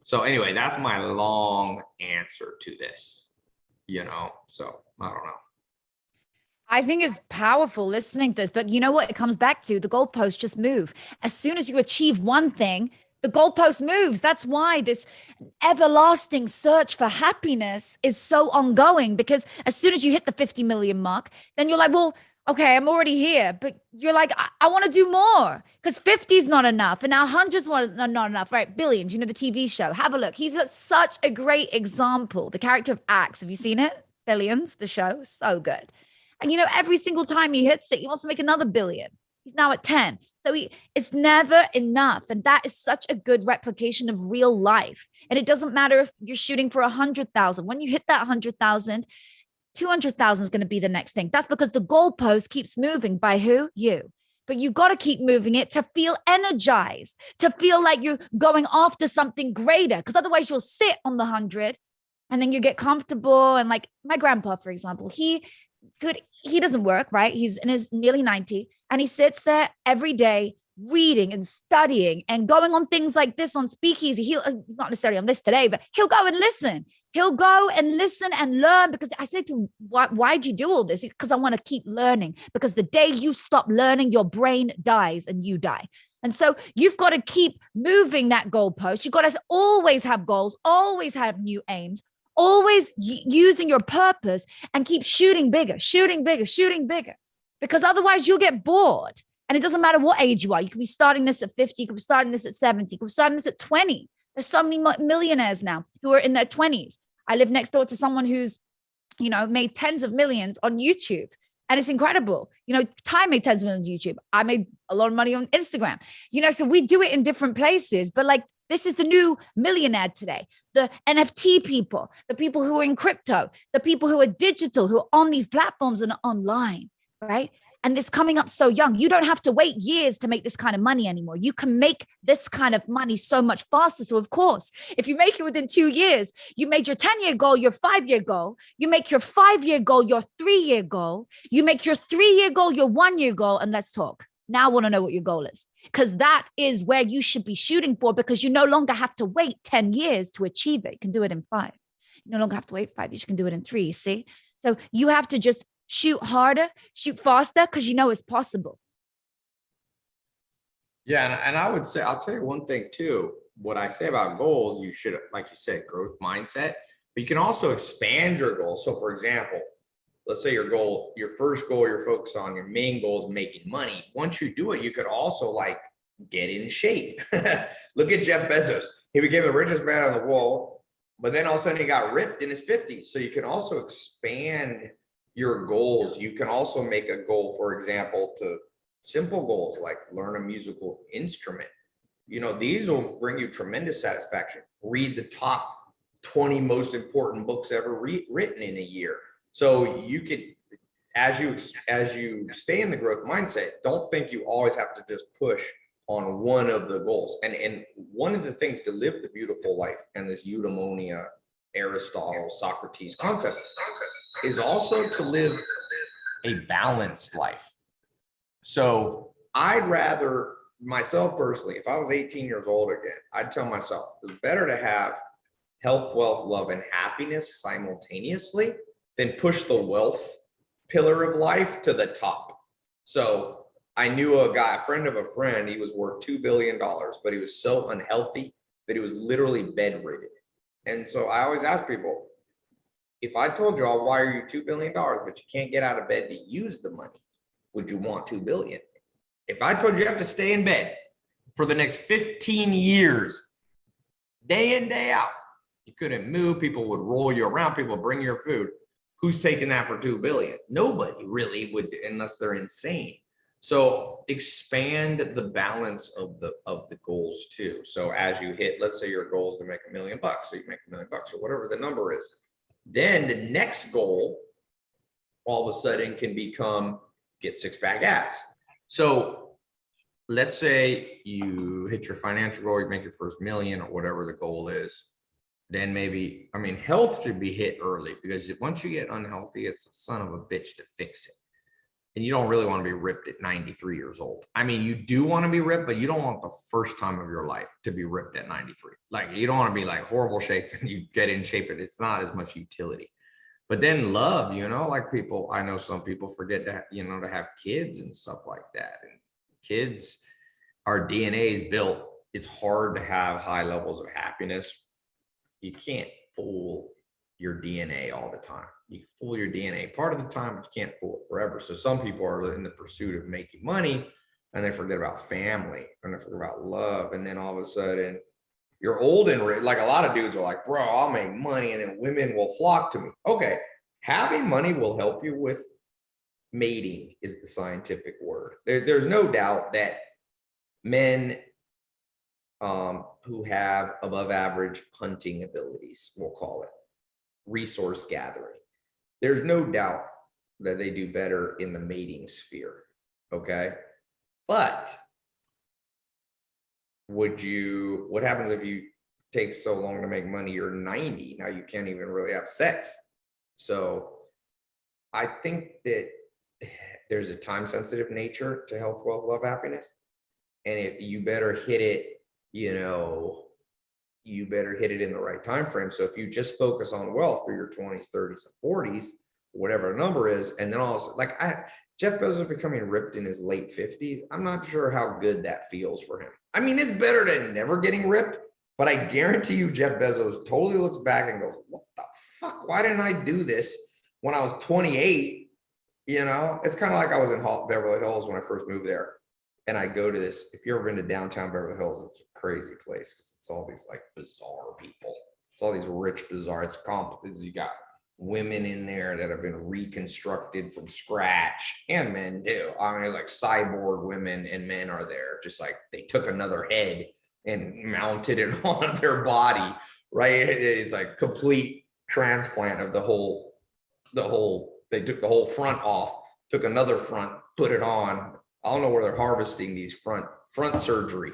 So anyway, that's my long answer to this, you know, so I don't know. I think it's powerful listening to this, but you know what? It comes back to the goalposts just move. As soon as you achieve one thing, the goalpost moves. That's why this everlasting search for happiness is so ongoing because as soon as you hit the 50 million mark, then you're like, well, okay, I'm already here. But you're like, I, I want to do more because 50 is not enough. And now hundreds was not enough, right? Billions, you know, the TV show. Have a look. He's a, such a great example. The character of Axe. Have you seen it? Billions, the show. So good. And you know, every single time he hits it, he wants to make another billion. He's now at 10. So he, it's never enough. And that is such a good replication of real life. And it doesn't matter if you're shooting for a hundred thousand. When you hit that hundred thousand, 200,000 is going to be the next thing. That's because the goalpost keeps moving by who? You. But you got to keep moving it to feel energized, to feel like you're going after something greater. Because otherwise you'll sit on the hundred and then you get comfortable. And like my grandpa, for example, he could he doesn't work right? He's in his nearly 90 and he sits there every day reading and studying and going on things like this on speakeasy. He'll uh, he's not necessarily on this today but he'll go and listen. He'll go and listen and learn because i said to him why, why'd you do all this? Because i want to keep learning. Because the day you stop learning your brain dies and you die and so you've got to keep moving that goalpost. You've got to always have goals always have new aims always using your purpose and keep shooting bigger, shooting bigger, shooting bigger, because otherwise you'll get bored. And it doesn't matter what age you are. You could be starting this at 50, you could be starting this at 70, you could be starting this at 20. There's so many millionaires now who are in their 20s. I live next door to someone who's, you know, made tens of millions on YouTube. And it's incredible. You know, Tai made tens of millions on YouTube. I made a lot of money on Instagram. You know, so we do it in different places, but like this is the new millionaire today. The NFT people, the people who are in crypto, the people who are digital, who are on these platforms and online, right? And this coming up so young. You don't have to wait years to make this kind of money anymore. You can make this kind of money so much faster. So, of course, if you make it within two years, you made your 10 year goal your five year goal. You make your five year goal your three year goal. You make your three year goal your one year goal. And let's talk. Now I want to know what your goal is because that is where you should be shooting for because you no longer have to wait 10 years to achieve it. You can do it in five. You no longer have to wait five. You can do it in three, see? So you have to just shoot harder, shoot faster because you know it's possible. Yeah, and, and I would say, I'll tell you one thing too. What I say about goals, you should, like you said, growth mindset, but you can also expand your goals. So for example, let's say your goal, your first goal you're focused on, your main goal is making money. Once you do it, you could also like get in shape. [laughs] Look at Jeff Bezos. He became the richest man on the world, but then all of a sudden he got ripped in his 50s. So you can also expand your goals. You can also make a goal, for example, to simple goals like learn a musical instrument. You know, these will bring you tremendous satisfaction. Read the top 20 most important books ever written in a year so you could, as you as you stay in the growth mindset, don't think you always have to just push on one of the goals. And and one of the things to live the beautiful life and this eudaimonia, Aristotle, Socrates concept is also to live a balanced life. So I'd rather myself personally, if I was 18 years old again, I'd tell myself it's better to have health, wealth, love, and happiness simultaneously then push the wealth pillar of life to the top. So I knew a guy, a friend of a friend, he was worth $2 billion, but he was so unhealthy that he was literally bedridden. And so I always ask people, if I told you I'll wire you $2 billion, but you can't get out of bed to use the money, would you want 2 billion? If I told you you have to stay in bed for the next 15 years, day in, day out, you couldn't move, people would roll you around, people bring your food who's taking that for 2 billion? Nobody really would unless they're insane. So expand the balance of the, of the goals too. So as you hit, let's say your goal is to make a million bucks, so you make a million bucks or whatever the number is. Then the next goal all of a sudden can become get six pack abs. So let's say you hit your financial goal, you make your first million or whatever the goal is. Then maybe, I mean, health should be hit early because once you get unhealthy, it's a son of a bitch to fix it. And you don't really want to be ripped at 93 years old. I mean, you do want to be ripped, but you don't want the first time of your life to be ripped at 93. Like you don't want to be like horrible shape and you get in shape and it's not as much utility. But then love, you know, like people, I know some people forget to, you know, to have kids and stuff like that. And kids, our DNA is built. It's hard to have high levels of happiness. You can't fool your DNA all the time. You can fool your DNA part of the time, but you can't fool it forever. So some people are in the pursuit of making money and they forget about family and they forget about love. And then all of a sudden you're old and rich. Like a lot of dudes are like, bro, I'll make money and then women will flock to me. Okay. Having money will help you with mating is the scientific word. There, there's no doubt that men um, who have above average hunting abilities, we'll call it resource gathering. There's no doubt that they do better in the mating sphere. Okay. But would you, what happens if you take so long to make money? You're 90. Now you can't even really have sex. So I think that there's a time sensitive nature to health, wealth, love, happiness. And if you better hit it, you know, you better hit it in the right time frame. So if you just focus on wealth through your 20s, 30s, and 40s, whatever the number is, and then also like I Jeff Bezos becoming ripped in his late 50s. I'm not sure how good that feels for him. I mean, it's better than never getting ripped, but I guarantee you Jeff Bezos totally looks back and goes, What the fuck? Why didn't I do this when I was 28? You know, it's kind of like I was in Beverly Hills when I first moved there and I go to this, if you're ever been to downtown Beverly Hills, it's a crazy place because it's all these like bizarre people. It's all these rich, bizarre, it's complicated. You got women in there that have been reconstructed from scratch and men too. I mean, like cyborg women and men are there, just like they took another head and mounted it [laughs] on their body, right? It's like complete transplant of the whole, the whole, they took the whole front off, took another front, put it on, I don't know where they're harvesting these front front surgery.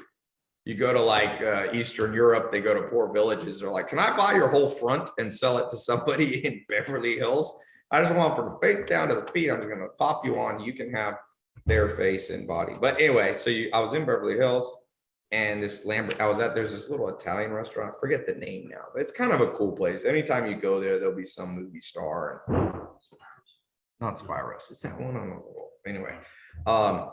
You go to like uh, Eastern Europe, they go to poor villages. They're like, "Can I buy your whole front and sell it to somebody [laughs] in Beverly Hills? I just want from the face down to the feet. I'm just gonna pop you on. You can have their face and body." But anyway, so you, I was in Beverly Hills, and this Lambert, I was at. There's this little Italian restaurant. I forget the name now, but it's kind of a cool place. Anytime you go there, there'll be some movie star. And, not Spiros. It's that one on the wall. Anyway, um,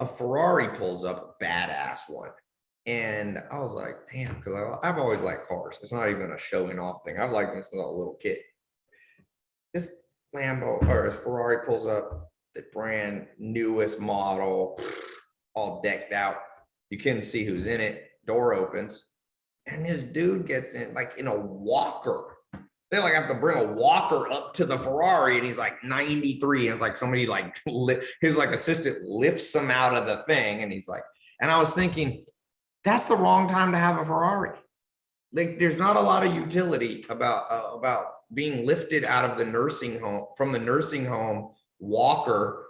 a Ferrari pulls up badass one. And I was like, damn, because I've always liked cars. It's not even a showing off thing. I've liked them since I was a little kid. This Lambo or Ferrari pulls up the brand newest model, all decked out. You can see who's in it. Door opens, and this dude gets in like in a walker they like have to bring a walker up to the Ferrari and he's like 93 and it's like somebody like li- his like assistant lifts him out of the thing and he's like and I was thinking that's the wrong time to have a Ferrari. Like there's not a lot of utility about uh, about being lifted out of the nursing home from the nursing home walker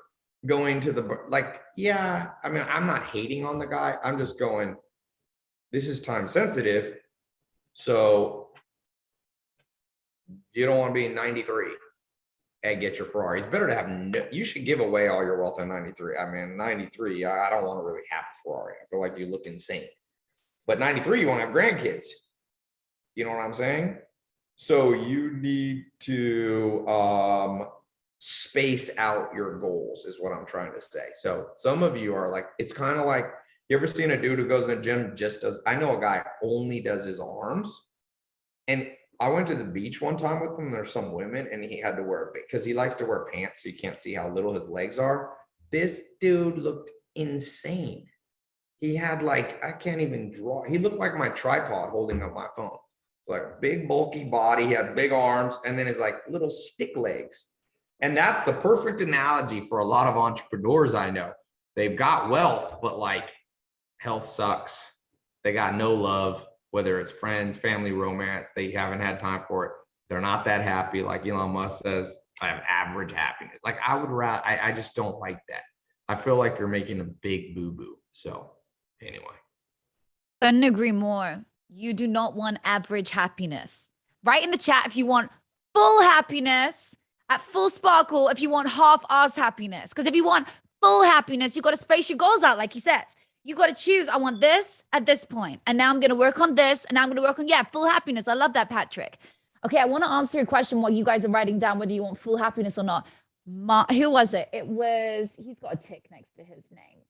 going to the like yeah I mean I'm not hating on the guy. I'm just going this is time sensitive. So you don't want to be 93 and get your Ferrari. It's better to have no, you should give away all your wealth in 93. I mean, 93, I I don't want to really have a Ferrari. I feel like you look insane. But 93, you want to have grandkids. You know what I'm saying? So you need to um space out your goals is what I'm trying to say. So some of you are like, it's kind of like you ever seen a dude who goes in the gym just does I know a guy only does his arms and I went to the beach one time with him. There's some women, and he had to wear because he likes to wear pants, so you can't see how little his legs are. This dude looked insane. He had like I can't even draw. He looked like my tripod holding up my phone. Like big bulky body, he had big arms, and then his like little stick legs. And that's the perfect analogy for a lot of entrepreneurs I know. They've got wealth, but like health sucks. They got no love, whether it's friends, family, romance. They haven't had time for it. They're not that happy. Like Elon Musk says, I have average happiness. Like I would rather, I, I just don't like that. I feel like you're making a big boo boo. So anyway. Couldn't agree more. You do not want average happiness. Write in the chat if you want full happiness at full sparkle, if you want half ours happiness. Because if you want full happiness, you got to space your goals out, like he says. You got to choose. I want this at this point, and now I'm going to work on this, and now I'm going to work on yeah, full happiness. I love that, Patrick. Okay, I want to answer your question while you guys are writing down whether you want full happiness or not. Ma- who was it? It was. He's got a tick next to his name.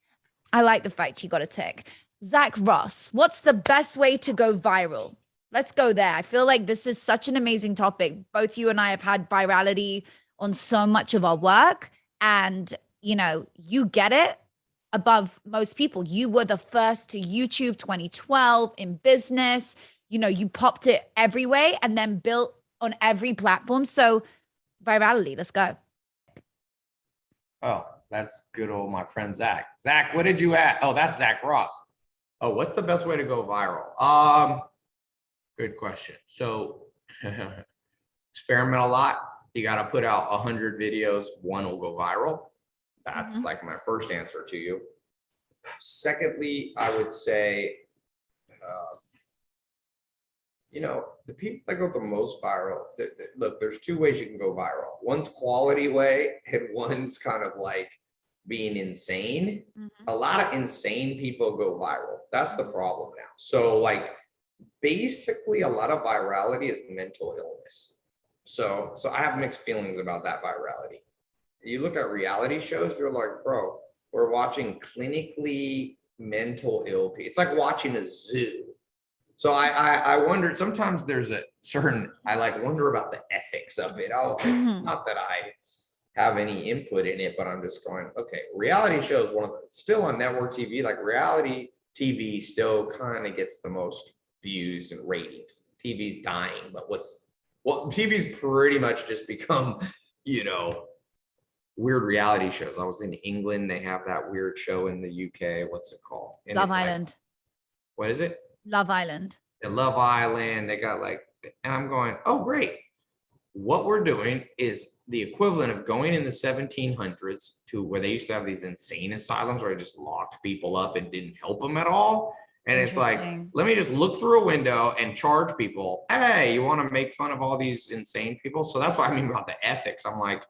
I like the fact you got a tick. Zach Ross. What's the best way to go viral? Let's go there. I feel like this is such an amazing topic. Both you and I have had virality on so much of our work, and you know, you get it above most people. You were the first to YouTube 2012 in business. You know, you popped it every way and then built on every platform. So, virality, let's go. Oh, that's good old my friend Zach. Zach, what did you add? Oh, that's Zach Ross. Oh, what's the best way to go viral? Um, good question. So, [laughs] experiment a lot. You got to put out a hundred videos. One will go viral. That's Mhm. like my first answer to you. Secondly, I would say, uh, you know, the people that go the most viral, look, there's two ways you can go viral. One's quality way and [laughs] one's kind of like being insane. A lot of insane people go viral. That's the problem now. So like, basically a lot of virality is mental illness. So, so I have mixed feelings about that virality you look at reality shows, you're like, bro, we're watching clinically mental ill people. It's like watching a zoo. So I, I, I wondered sometimes there's a certain, I like wonder about the ethics of it. Oh, Mhm. not that I have any input in it, but I'm just going, okay, reality shows one of the, still on network TV, like reality TV still kind of gets the most views and ratings. TV's dying, but what's, well, TV's pretty much just become, you know, weird reality shows. I was in England. They have that weird show in the UK. What's it called? And Love it's like- Island. what is it? Love Island. The Love Island. They got like, and I'm going, oh, great. What we're doing is the equivalent of going in the 1700s to where they used to have these insane asylums where they just locked people up and didn't help them at all. And it's like, let me just look through a window and charge people. Hey, you want to make fun of all these insane people? So that's what I mean about the ethics. I'm like,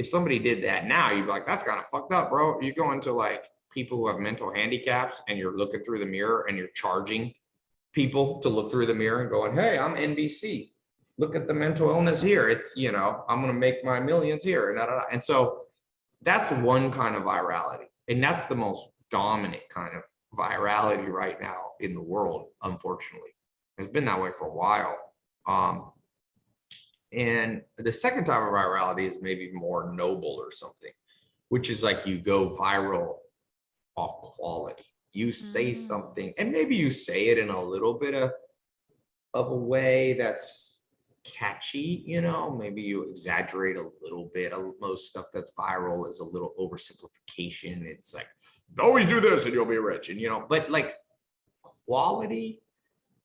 if somebody did that now, you'd be like, that's kind of fucked up, bro. You go into like people who have mental handicaps and you're looking through the mirror and you're charging people to look through the mirror and going, hey, I'm NBC. Look at the mental illness here. It's, you know, I'm going to make my millions here. And, da, da, da. and so that's one kind of virality. And that's the most dominant kind of virality right now in the world, unfortunately. It's been that way for a while. Um, and the second type of virality is maybe more noble or something, which is like you go viral off quality. You say Mm. something, and maybe you say it in a little bit of of a way that's catchy, you know, maybe you exaggerate a little bit. Most stuff that's viral is a little oversimplification. It's like, always do this and you'll be rich. And, you know, but like quality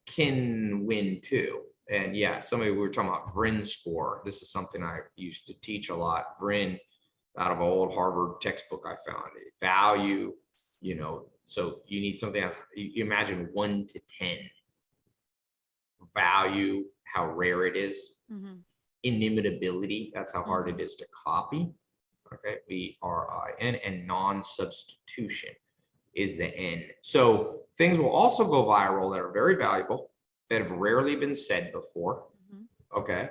can win too. And yeah, somebody, we were talking about Vrin score. This is something I used to teach a lot. Vrin out of an old Harvard textbook I found. Value, you know, so you need something else. You imagine one to 10 value, how rare it is, Mm -hmm. inimitability, that's how hard it is to copy. Okay, V R I N and non-substitution is the N. So things will also go viral that are very valuable, that have rarely been said before. Mhm. Okay,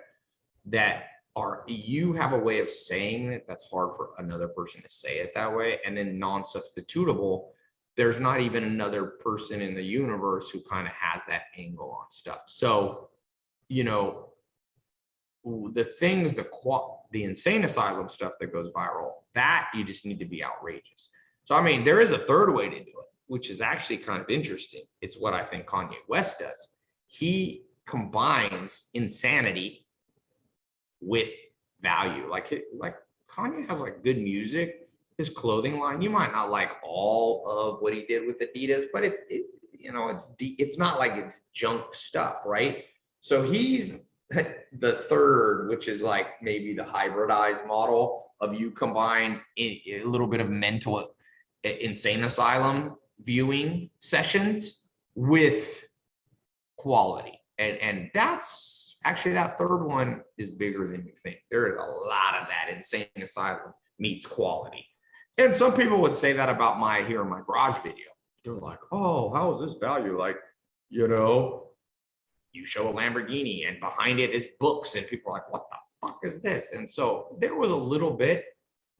that are you have a way of saying it that's hard for another person to say it that way, and then non-substitutable. There's not even another person in the universe who kind of has that angle on stuff. So, you know, the things, the qual, the insane asylum stuff that goes viral, that you just need to be outrageous. So, I mean, there is a third way to do it, which is actually kind of interesting. It's what I think Kanye West does. He combines insanity with value. Like like Kanye has like good music, his clothing line. You might not like all of what he did with Adidas, but it's it, you know it's it's not like it's junk stuff, right? So he's [laughs] the third, which is like maybe the hybridized model of you combine a little bit of mental insane asylum viewing sessions with quality. And, and that's actually that third one is bigger than you think. There is a lot of that insane asylum meets quality. And some people would say that about my here in my garage video. They're like, oh, how is this value? Like, you know, you show a Lamborghini and behind it is books, and people are like, what the fuck is this? And so there was a little bit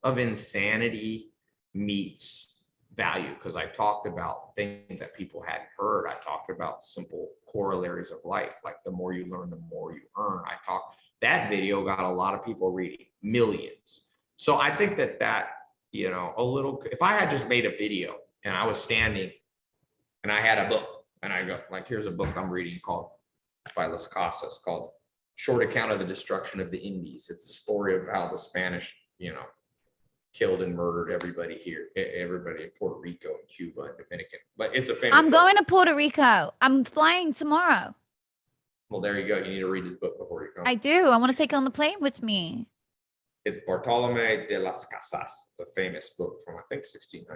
of insanity meets value because I talked about things that people hadn't heard. I talked about simple corollaries of life, like the more you learn, the more you earn. I talked that video got a lot of people reading, millions. So I think that that, you know, a little, if I had just made a video and I was standing and I had a book and I go like, here's a book I'm reading called by Las Casas called Short Account of the Destruction of the Indies. It's the story of how the Spanish, you know, killed and murdered everybody here, everybody in Puerto Rico and Cuba and Dominican. But it's a famous. I'm book. going to Puerto Rico. I'm flying tomorrow. Well, there you go. You need to read his book before you come. I do. I want to take it on the plane with me. It's Bartolome de las Casas. It's a famous book from I think 1600s,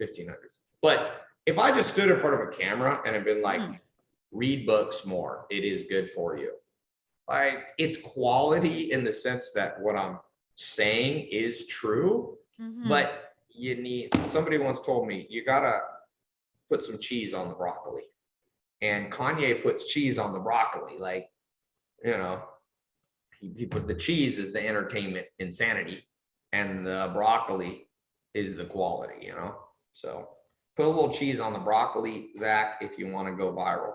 1500s. But if I just stood in front of a camera and had been like, mm. read books more, it is good for you. Like it's quality in the sense that what I'm saying is true, Mhm. but you need, somebody once told me, you gotta put some cheese on the broccoli. And Kanye puts cheese on the broccoli, like, you know, he, he put the cheese is the entertainment insanity and the broccoli is the quality, you know? So put a little cheese on the broccoli, Zach, if you want to go viral.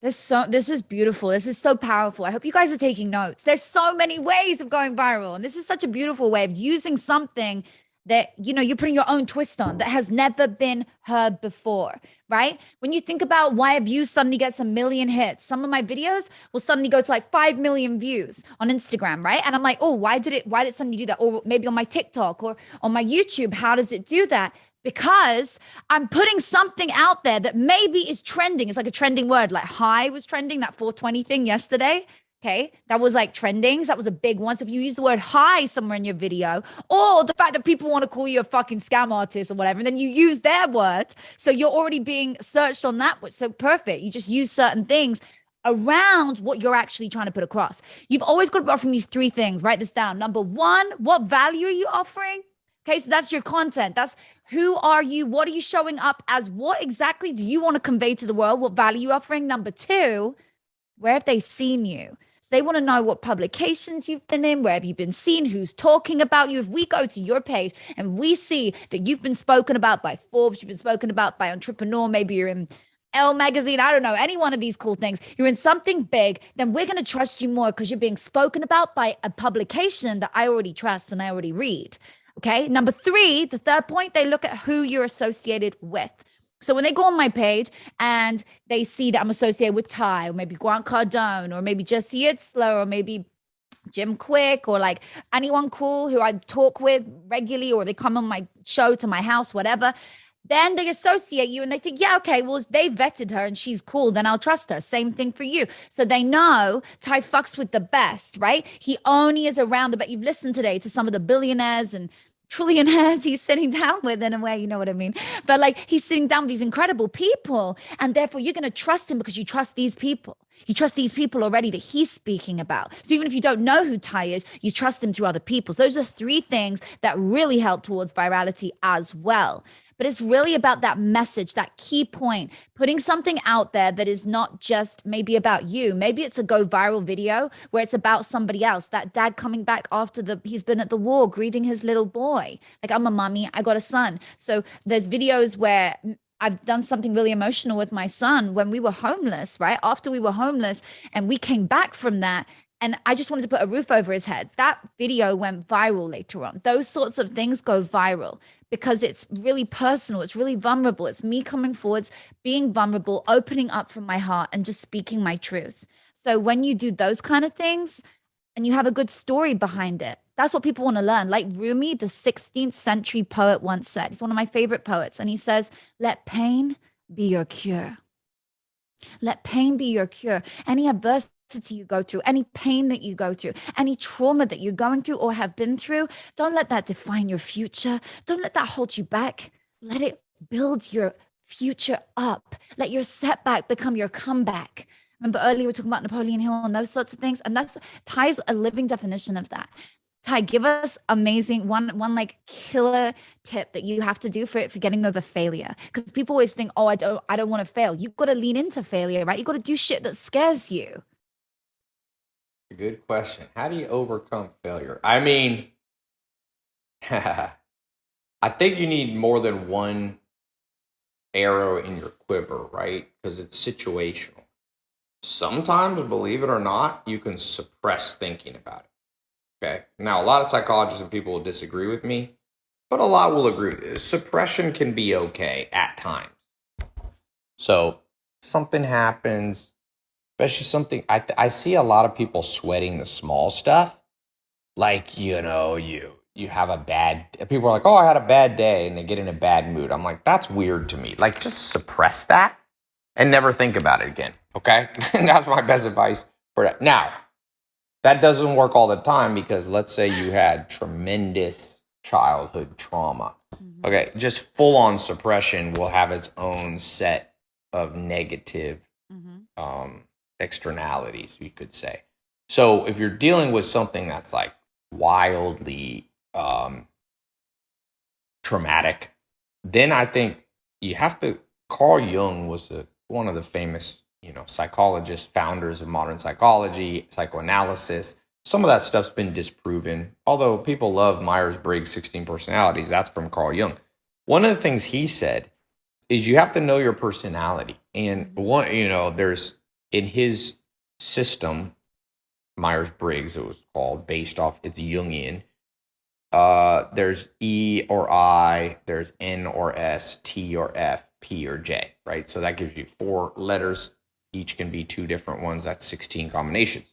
This so this is beautiful. This is so powerful. I hope you guys are taking notes. There's so many ways of going viral, and this is such a beautiful way of using something that you know you're putting your own twist on that has never been heard before right when you think about why a view suddenly gets a million hits some of my videos will suddenly go to like 5 million views on instagram right and i'm like oh why did it why did it suddenly do that or maybe on my tiktok or on my youtube how does it do that because I'm putting something out there that maybe is trending. It's like a trending word, like high was trending, that 420 thing yesterday. Okay, that was like trending. So that was a big one. So if you use the word high somewhere in your video, or the fact that people want to call you a fucking scam artist or whatever, and then you use their word. So you're already being searched on that. So perfect. You just use certain things around what you're actually trying to put across. You've always got to be offering these three things. Write this down. Number one, what value are you offering? Okay, so that's your content. That's who are you? What are you showing up as? What exactly do you want to convey to the world? What value you offering? Number two, where have they seen you? So they want to know what publications you've been in, where have you been seen, who's talking about you. If we go to your page and we see that you've been spoken about by Forbes, you've been spoken about by Entrepreneur, maybe you're in Elle magazine, I don't know, any one of these cool things, you're in something big, then we're going to trust you more because you're being spoken about by a publication that I already trust and I already read. Okay. Number three, the third point, they look at who you're associated with. So when they go on my page and they see that I'm associated with Tai or maybe Grant Cardone or maybe Jesse Itzler or maybe Jim Kwik or like anyone cool who I talk with regularly or they come on my show to my house, whatever, then they associate you and they think, yeah, okay, well, they vetted her and she's cool, then I'll trust her. Same thing for you. So they know Tai fucks with the best, right? He only is around the but you've listened today to some of the billionaires and trillionaires he's sitting down with in a way, you know what I mean? But like he's sitting down with these incredible people, and therefore you're going to trust him because you trust these people. You trust these people already that he's speaking about. So even if you don't know who Tai is, you trust him through other people. So those are three things that really help towards virality as well but it's really about that message, that key point, putting something out there that is not just maybe about you. Maybe it's a go viral video where it's about somebody else. That dad coming back after the he's been at the war greeting his little boy. Like I'm a mommy, I got a son. So there's videos where I've done something really emotional with my son when we were homeless, right? After we were homeless and we came back from that and I just wanted to put a roof over his head. That video went viral later on. Those sorts of things go viral because it's really personal. It's really vulnerable. It's me coming forwards, being vulnerable, opening up from my heart and just speaking my truth. So when you do those kind of things, and you have a good story behind it. That's what people want to learn. Like Rumi, the 16th century poet, once said, he's one of my favorite poets, and he says, Let pain be your cure. Let pain be your cure. Any adversity you go through, any pain that you go through, any trauma that you're going through or have been through, don't let that define your future. Don't let that hold you back. Let it build your future up. Let your setback become your comeback. Remember earlier we were talking about Napoleon Hill and those sorts of things, and that's Tai's a living definition of that. Tai, give us amazing one one like killer tip that you have to do for it for getting over failure. Because people always think, oh, I don't I don't want to fail. You've got to lean into failure, right? You've got to do shit that scares you. Good question. How do you overcome failure? I mean, [laughs] I think you need more than one arrow in your quiver, right? Because it's situational. Sometimes, believe it or not, you can suppress thinking about it. Okay. Now, a lot of psychologists and people will disagree with me, but a lot will agree. Suppression can be okay at times. So, something happens, especially something I, I see a lot of people sweating the small stuff. Like, you know, you you have a bad people are like, "Oh, I had a bad day," and they get in a bad mood. I'm like, "That's weird to me." Like just suppress that and never think about it again, okay? [laughs] That's my best advice for that. Now, that doesn't work all the time because let's say you had tremendous childhood trauma. Mm-hmm. Okay, just full on suppression will have its own set of negative mm-hmm. um, externalities, you could say. So if you're dealing with something that's like wildly um, traumatic, then I think you have to. Carl Jung was a, one of the famous you know, psychologists, founders of modern psychology, psychoanalysis. Some of that stuff's been disproven. Although people love Myers Briggs 16 personalities, that's from Carl Jung. One of the things he said is you have to know your personality. And one, you know, there's in his system, Myers Briggs, it was called, based off it's Jungian. Uh, there's E or I, there's N or S, T or F, P or J, right? So that gives you four letters each can be two different ones. That's 16 combinations.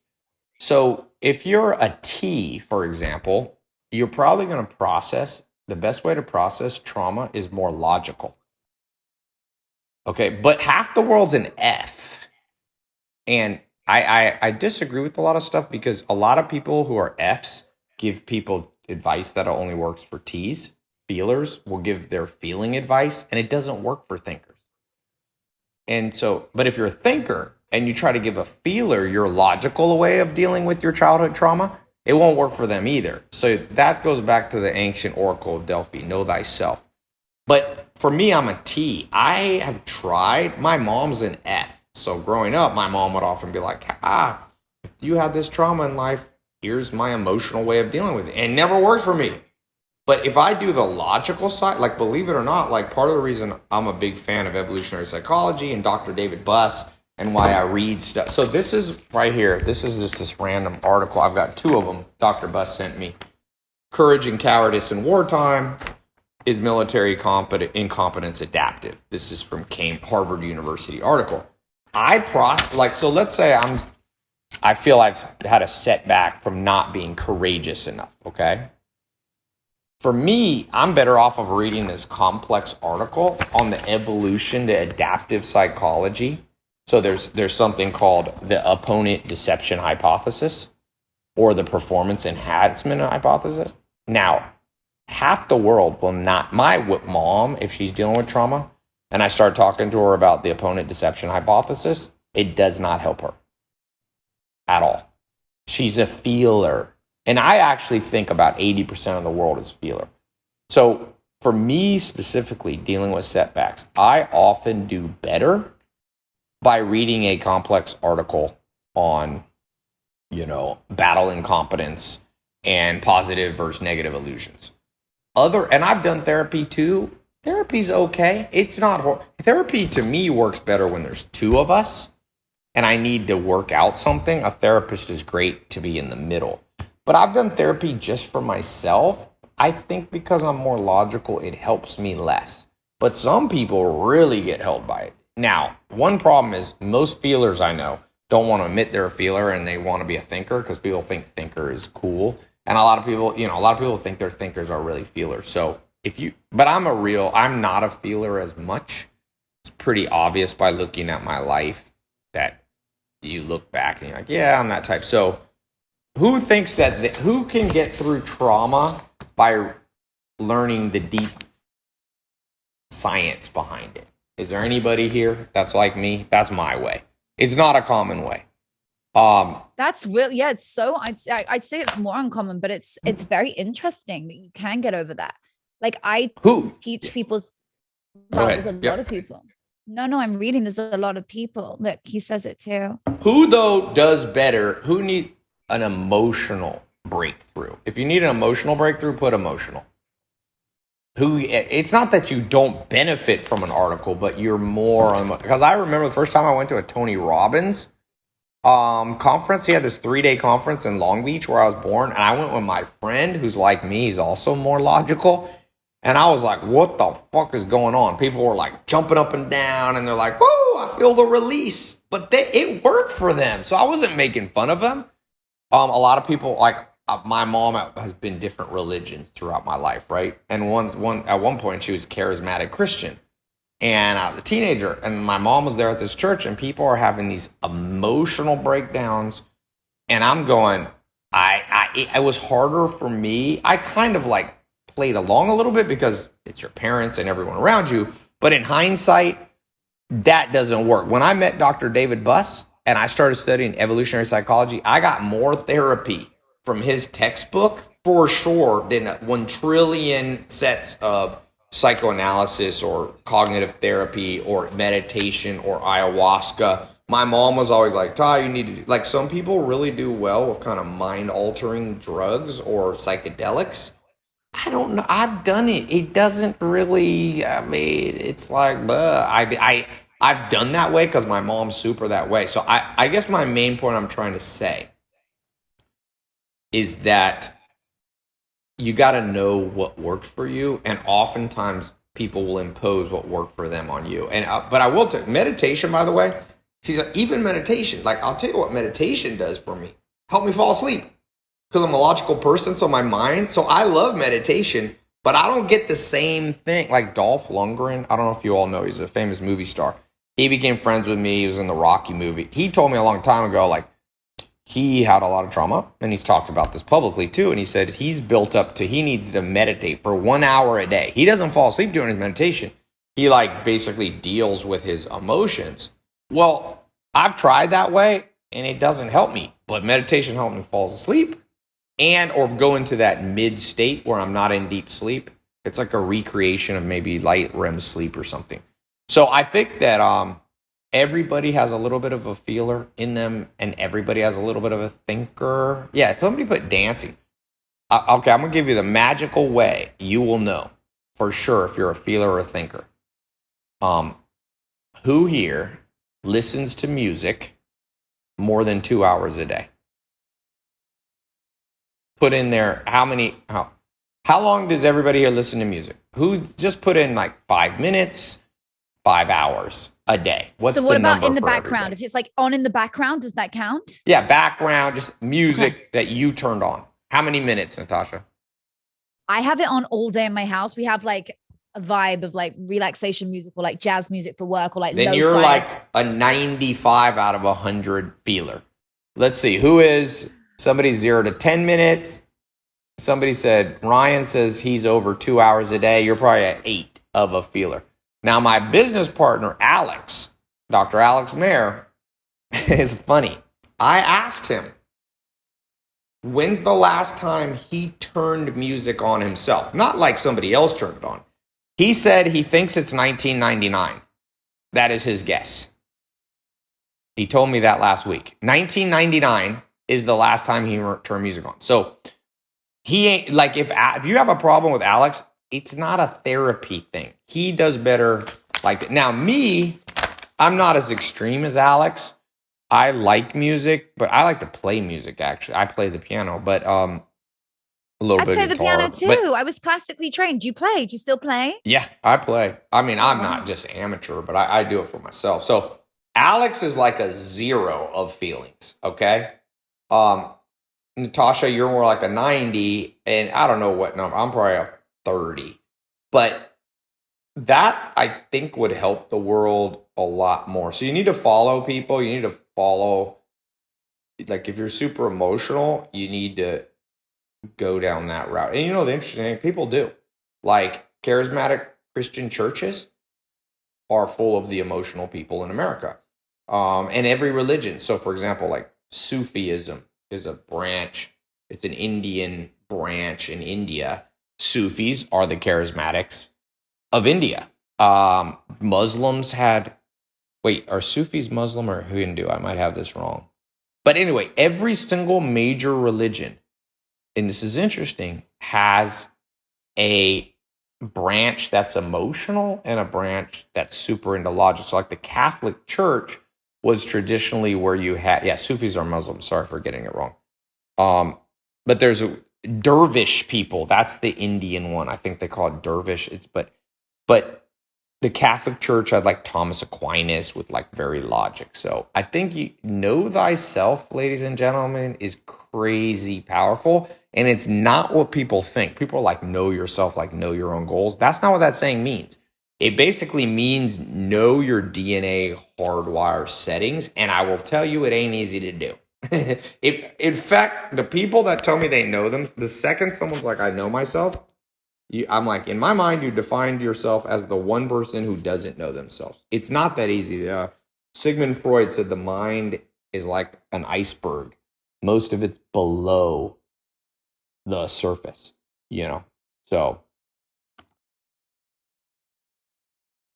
So if you're a T, for example, you're probably going to process the best way to process trauma is more logical. Okay, but half the world's an F. And I, I, I disagree with a lot of stuff because a lot of people who are Fs give people advice that only works for T's. Feelers will give their feeling advice, and it doesn't work for thinkers. And so, but if you're a thinker and you try to give a feeler your logical way of dealing with your childhood trauma, it won't work for them either. So that goes back to the ancient oracle of Delphi know thyself. But for me, I'm a T. I have tried, my mom's an F. So growing up, my mom would often be like, ah, if you had this trauma in life, here's my emotional way of dealing with it. And it never worked for me. But if I do the logical side, like believe it or not, like part of the reason I'm a big fan of evolutionary psychology and Dr. David Buss and why I read stuff. So this is right here. This is just this random article. I've got two of them. Dr. Buss sent me. Courage and cowardice in wartime is military incompetence adaptive. This is from Harvard University article. I process like so. Let's say I'm. I feel I've had a setback from not being courageous enough. Okay for me, I'm better off of reading this complex article on the evolution to adaptive psychology. So there's there's something called the opponent deception hypothesis or the performance enhancement hypothesis. Now, half the world will not my mom if she's dealing with trauma and I start talking to her about the opponent deception hypothesis, it does not help her at all. She's a feeler. And I actually think about 80% of the world is feeler. So for me specifically, dealing with setbacks, I often do better by reading a complex article on, you know, battle incompetence and positive versus negative illusions. Other, and I've done therapy too. Therapy's okay. It's not hor- therapy to me works better when there's two of us and I need to work out something. A therapist is great to be in the middle. But I've done therapy just for myself. I think because I'm more logical, it helps me less. But some people really get held by it. Now, one problem is most feelers I know don't want to admit they're a feeler and they want to be a thinker because people think thinker is cool. And a lot of people, you know, a lot of people think their thinkers are really feelers. So if you, but I'm a real, I'm not a feeler as much. It's pretty obvious by looking at my life that you look back and you're like, yeah, I'm that type. So who thinks that, the, who can get through trauma by learning the deep science behind it? Is there anybody here that's like me? That's my way. It's not a common way. Um, That's real. Yeah, it's so. I'd I'd say it's more uncommon, but it's it's very interesting that you can get over that. Like I who? teach people. Ahead. a Yep. lot of people. No, no, I'm reading. There's a lot of people. Look, he says it too. Who though does better? Who needs an emotional breakthrough? If you need an emotional breakthrough, put emotional. Who? It's not that you don't benefit from an article, but you're more because I remember the first time I went to a Tony Robbins um conference. He had this three day conference in Long Beach where I was born, and I went with my friend who's like me. He's also more logical. And I was like, what the fuck is going on? People were like jumping up and down and they're like, whoa, I feel the release. But they, it worked for them. So I wasn't making fun of them. Um, a lot of people, like uh, my mom has been different religions throughout my life, right? And one, one at one point she was charismatic Christian. And I was a teenager, and my mom was there at this church, and people are having these emotional breakdowns. And I'm going, I, I, it, it was harder for me. I kind of like played along a little bit because it's your parents and everyone around you. But in hindsight, that doesn't work. When I met Dr. David Buss and I started studying evolutionary psychology, I got more therapy from his textbook for sure than one trillion sets of psychoanalysis or cognitive therapy or meditation or ayahuasca. My mom was always like, Tai, you need to do, like, some people really do well with kind of mind altering drugs or psychedelics. I don't know. I've done it. It doesn't really. I mean, it's like, but I, I, I've done that way because my mom's super that way. So I, I guess my main point I'm trying to say is that you got to know what works for you, and oftentimes people will impose what worked for them on you. And uh, but I will take meditation, by the way. She's like, even meditation. Like I'll tell you what meditation does for me. Help me fall asleep because I'm a logical person, so my mind. So I love meditation, but I don't get the same thing. Like Dolph Lundgren, I don't know if you all know, he's a famous movie star. He became friends with me. He was in the Rocky movie. He told me a long time ago, like he had a lot of trauma, and he's talked about this publicly too. And he said he's built up to he needs to meditate for one hour a day. He doesn't fall asleep during his meditation. He like basically deals with his emotions. Well, I've tried that way, and it doesn't help me. But meditation helped me fall asleep and or go into that mid state where I'm not in deep sleep. It's like a recreation of maybe light REM sleep or something. So I think that um everybody has a little bit of a feeler in them and everybody has a little bit of a thinker. Yeah, somebody put dancing. Uh, okay, I'm to give you the magical way you will know for sure if you're a feeler or a thinker. Um who here listens to music more than 2 hours a day? Put in there how many how how long does everybody here listen to music? Who just put in like five minutes, five hours a day? What's so what the about in the background? everybody? If it's like on in the background, does that count? Yeah, background, just music that you turned on. How many minutes, Natasha? I have it on all day in my house. We have like a vibe of like relaxation music or like jazz music for work or like Then you're like a 95 out of 100 feeler. Let's see, who is somebody zero to 10 minutes? Somebody said, Ryan says he's over two hours a day. You're probably at eight of a feeler. Now, my business partner, Alex, Dr. Alex Mehr, [laughs] is funny. I asked him, when's the last time he turned music on himself? Not like somebody else turned it on. He said he thinks it's 1999. That is his guess. He told me that last week. 1999 is the last time he turned music on. So he ain't like if if you have a problem with Alex, it's not a therapy thing. He does better like that. Now me, I'm not as extreme as Alex. I like music, but I like to play music actually. I play the piano, but um a little I bit play of the piano too. I was classically trained. Do you play? Do you still play? yeah, I play. I mean, I'm not just amateur, but I, I do it for myself. So Alex is like a zero of feelings. Okay. Um, Natasha, you're more like a 90, and I don't know what number. I'm probably a 30. But that I think would help the world a lot more. So you need to follow people. You need to follow, like, if you're super emotional, you need to go down that route. And you know, the interesting thing, people do. Like, charismatic Christian churches are full of the emotional people in America. Um, and every religion. So, for example, like Sufism is a branch, it's an Indian branch in India. Sufis are the charismatics of India. Um, Muslims had, wait, are Sufis Muslim or Hindu? I might have this wrong. But anyway, every single major religion, and this is interesting, has a branch that's emotional and a branch that's super into logic. So, like the Catholic Church was traditionally where you had, yeah, Sufis are Muslims. Sorry for getting it wrong. Um, but there's a dervish people. That's the Indian one. I think they call it dervish. It's but but the Catholic Church had like Thomas Aquinas with like very logic. So I think you know thyself, ladies and gentlemen, is crazy powerful. And it's not what people think. People are like, know yourself, like know your own goals. That's not what that saying means. It basically means know your DNA hardwire settings. And I will tell you, it ain't easy to do. [laughs] if, in fact, the people that tell me they know them, the second someone's like, I know myself, you, I'm like, in my mind, you defined yourself as the one person who doesn't know themselves. It's not that easy. Uh, Sigmund Freud said the mind is like an iceberg. Most of it's below the surface, you know? So,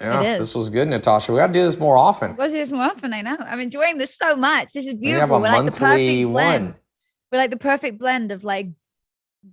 yeah, this was good, Natasha. We got to do this more often. We'll do this more often. I know. I'm enjoying this so much. This is beautiful. We are like the perfect one. blend. We're like the perfect blend of like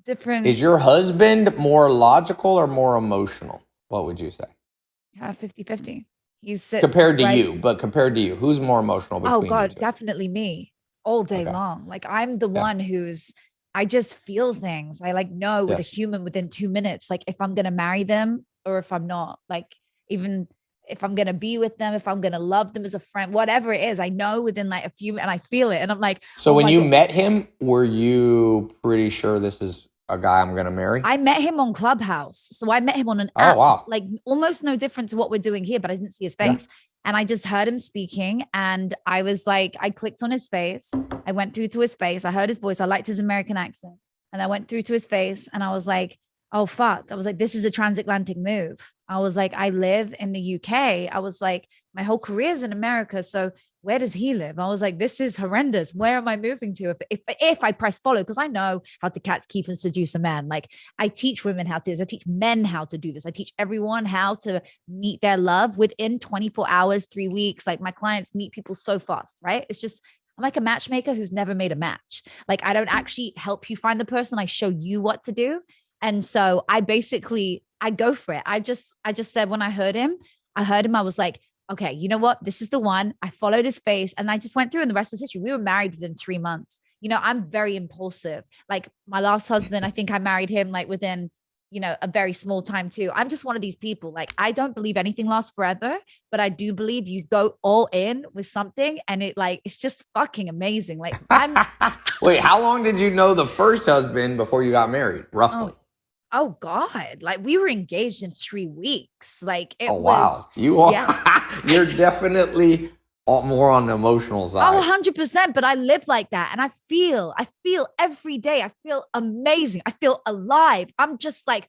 different. Is your husband more logical or more emotional? What would you say? Uh, yeah, 50 50. He's compared to right. you, but compared to you, who's more emotional? oh, God, definitely me all day okay. long. Like, I'm the yeah. one who's, I just feel things. I like know with a human within two minutes, like if I'm going to marry them or if I'm not. Like, even if I'm gonna be with them, if I'm gonna love them as a friend, whatever it is, I know within like a few and I feel it. And I'm like, So oh when you God. met him, were you pretty sure this is a guy I'm gonna marry? I met him on Clubhouse. So I met him on an oh, app, wow. like almost no different to what we're doing here, but I didn't see his face. Yeah. And I just heard him speaking and I was like, I clicked on his face. I went through to his face. I heard his voice. I liked his American accent. And I went through to his face and I was like, oh fuck. I was like, this is a transatlantic move. I was like, I live in the UK. I was like, my whole career is in America. So where does he live? I was like, this is horrendous. Where am I moving to if if, if I press follow? Because I know how to catch, keep, and seduce a man. Like I teach women how to do this. I teach men how to do this. I teach everyone how to meet their love within 24 hours, three weeks. Like my clients meet people so fast, right? It's just I'm like a matchmaker who's never made a match. Like I don't mm. actually help you find the person. I show you what to do. And so I basically I go for it. I just I just said when I heard him, I heard him, I was like, okay, you know what? This is the one. I followed his face and I just went through and the rest was history. We were married within three months. You know, I'm very impulsive. Like my last husband, I think I married him like within, you know, a very small time too. I'm just one of these people. Like I don't believe anything lasts forever, but I do believe you go all in with something and it like it's just fucking amazing. Like I'm [laughs] Wait, how long did you know the first husband before you got married? Oh, roughly. Oh Oh God! Like we were engaged in three weeks. Like it oh, was. oh wow, you are yeah. [laughs] you're definitely more on the emotional side. Oh, 100 percent. But I live like that, and I feel, I feel every day. I feel amazing. I feel alive. I'm just like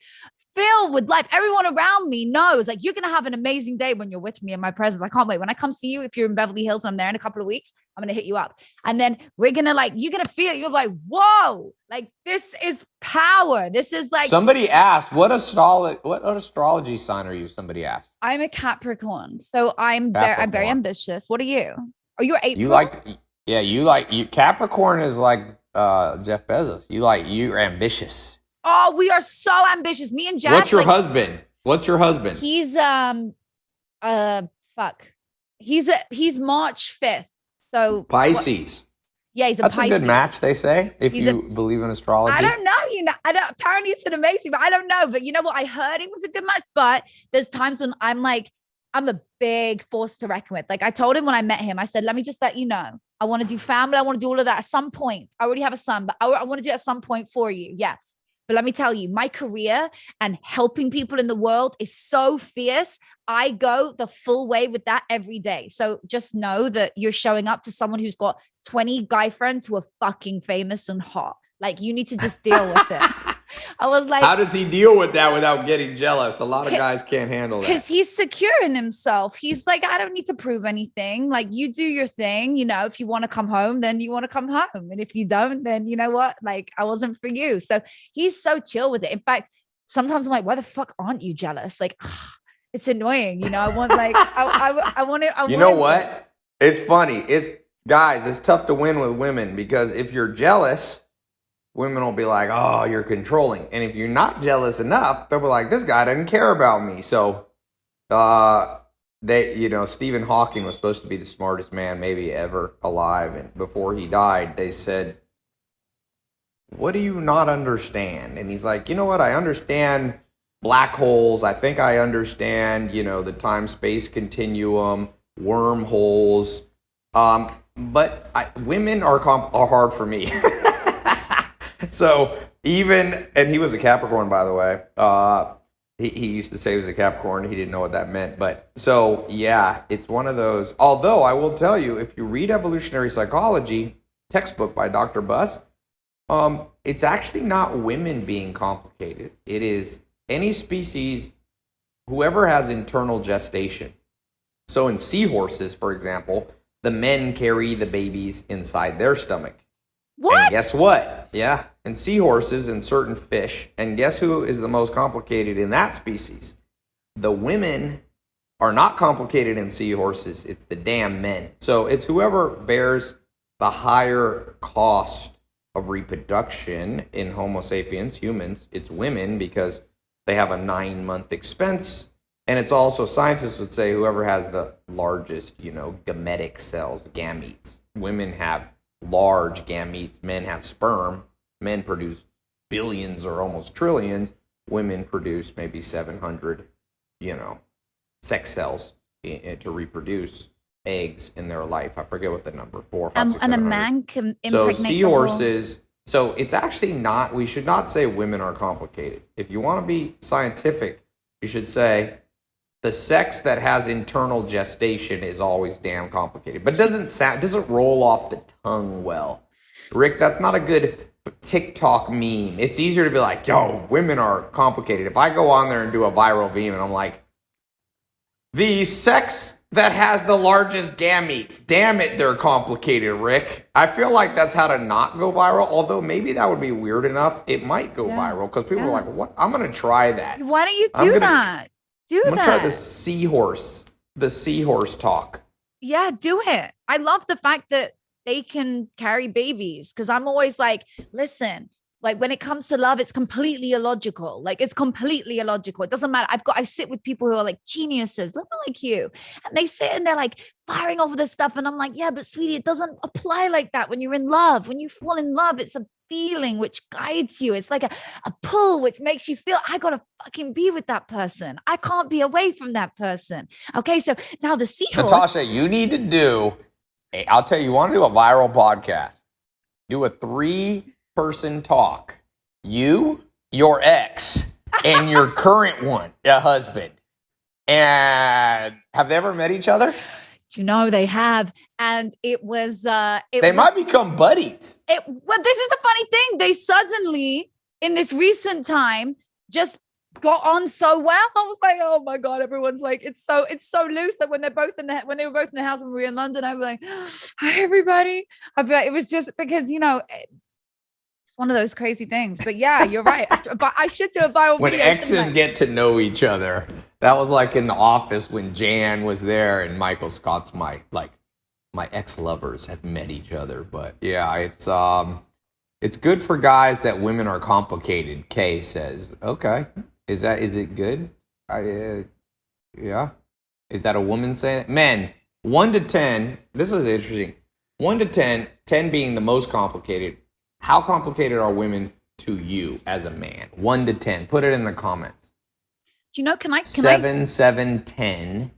filled with life. Everyone around me knows like you're gonna have an amazing day when you're with me in my presence. I can't wait. When I come see you, if you're in Beverly Hills and I'm there in a couple of weeks, I'm gonna hit you up. And then we're gonna like, you're gonna feel. You're like, whoa, like this is power. This is like somebody asked, what astrology what, what astrology sign are you? Somebody asked. I'm a Capricorn. So I'm very I'm very ambitious. What are you? Are you April? You like yeah, you like you Capricorn is like uh Jeff Bezos. You like you're ambitious. Oh, we are so ambitious. Me and Jeff. What's your like, husband? What's your husband? He's um uh fuck. He's a he's March 5th. So Pisces. What? Yeah, he's a That's Pisces. a good match, they say, if he's you a, believe in astrology. I don't know. You know, I don't apparently it's an amazing, but I don't know. But you know what? I heard it was a good match, but there's times when I'm like, I'm a big force to reckon with. Like I told him when I met him, I said, let me just let you know. I want to do family. I want to do all of that at some point. I already have a son, but I, I want to do it at some point for you. Yes. But let me tell you, my career and helping people in the world is so fierce. I go the full way with that every day. So just know that you're showing up to someone who's got 20 guy friends who are fucking famous and hot. Like you need to just deal with it. [laughs] I was like, How does he deal with that without getting jealous? A lot of guys can't handle that. because he's secure in himself. He's like, I don't need to prove anything. Like, you do your thing. You know, if you want to come home, then you want to come home. And if you don't, then you know what? Like, I wasn't for you. So he's so chill with it. In fact, sometimes I'm like, why the fuck aren't you jealous? Like, [sighs] it's annoying. You know, I want like, I, I, I [laughs] want to. I You know want- what? It's funny. It's guys, it's tough to win with women because if you're jealous, women will be like, "Oh, you're controlling." And if you're not jealous enough, they'll be like, "This guy doesn't care about me." So, uh they, you know, Stephen Hawking was supposed to be the smartest man maybe ever alive and before he died, they said, "What do you not understand?" And he's like, "You know what? I understand black holes. I think I understand, you know, the time space continuum, wormholes. Um, but I, women are comp- are hard for me. [laughs] [laughs] so even and he was a Capricorn, by the way. Uh, he, he used to say he was a Capricorn. He didn't know what that meant. But so yeah, it's one of those. Although I will tell you, if you read Evolutionary Psychology textbook by Dr. Buss, um, it's actually not women being complicated. It is any species, whoever has internal gestation. So in seahorses, for example, the men carry the babies inside their stomach. What? And guess what? Yeah. And seahorses and certain fish. And guess who is the most complicated in that species? The women are not complicated in seahorses. It's the damn men. So it's whoever bears the higher cost of reproduction in Homo sapiens, humans. It's women because they have a nine month expense. And it's also, scientists would say, whoever has the largest, you know, gametic cells, gametes. Women have large gametes, men have sperm. Men produce billions or almost trillions. Women produce maybe 700, you know, sex cells to reproduce eggs in their life. I forget what the number four, five, Um, six, and a man can So impregnate the whole- seahorses. So it's actually not. We should not say women are complicated. If you want to be scientific, you should say the sex that has internal gestation is always damn complicated. But it doesn't sound. Doesn't roll off the tongue well. Rick, that's not a good TikTok meme. It's easier to be like, "Yo, women are complicated." If I go on there and do a viral meme and I'm like, the sex that has the largest gametes. Damn it, they're complicated, Rick. I feel like that's how to not go viral. Although maybe that would be weird enough. It might go Yeah. viral because people Yeah. are like, "What? I'm gonna try that. Why don't you do that? Do I'm gonna that. try the seahorse, the seahorse talk." Yeah, do it. I love the fact that they can carry babies because I'm always like, listen, like when it comes to love, it's completely illogical. Like it's completely illogical. It doesn't matter. I've got, I sit with people who are like geniuses, little like you, and they sit and they're like firing off this stuff. And I'm like, yeah, but sweetie, it doesn't apply like that when you're in love. When you fall in love, it's a feeling which guides you. It's like a, a pull which makes you feel, I gotta fucking be with that person. I can't be away from that person. Okay. So now the seahorse. Natasha, you need to do. I'll tell you, you want to do a viral podcast? Do a three-person talk. You, your ex, and your [laughs] current one, a husband. And have they ever met each other? You know they have. And it was uh it They might become buddies. it well this is the funny thing. They suddenly in this recent time just got on so well. I was like oh my god everyone's like it's so it's so loose. That when they're both in the when they were both in the house when we were in london i was like [gasps] hi everybody. I'd be like it was just because you know it- it's one of those crazy things but yeah you're right but i should do a viral When video, exes get to know each other. That was like in the office when Jan was there and Michael Scott's my like my ex lovers have met each other. But yeah, it's um it's good for guys that women are complicated. Kay says, "Okay, is that is it good? I uh, yeah, is that a woman saying it? Men one to ten. This is interesting. One to 10, 10 being the most complicated. How complicated are women to you as a man? One to ten. Put it in the comments. do you know can i can i Seven, seven, ten.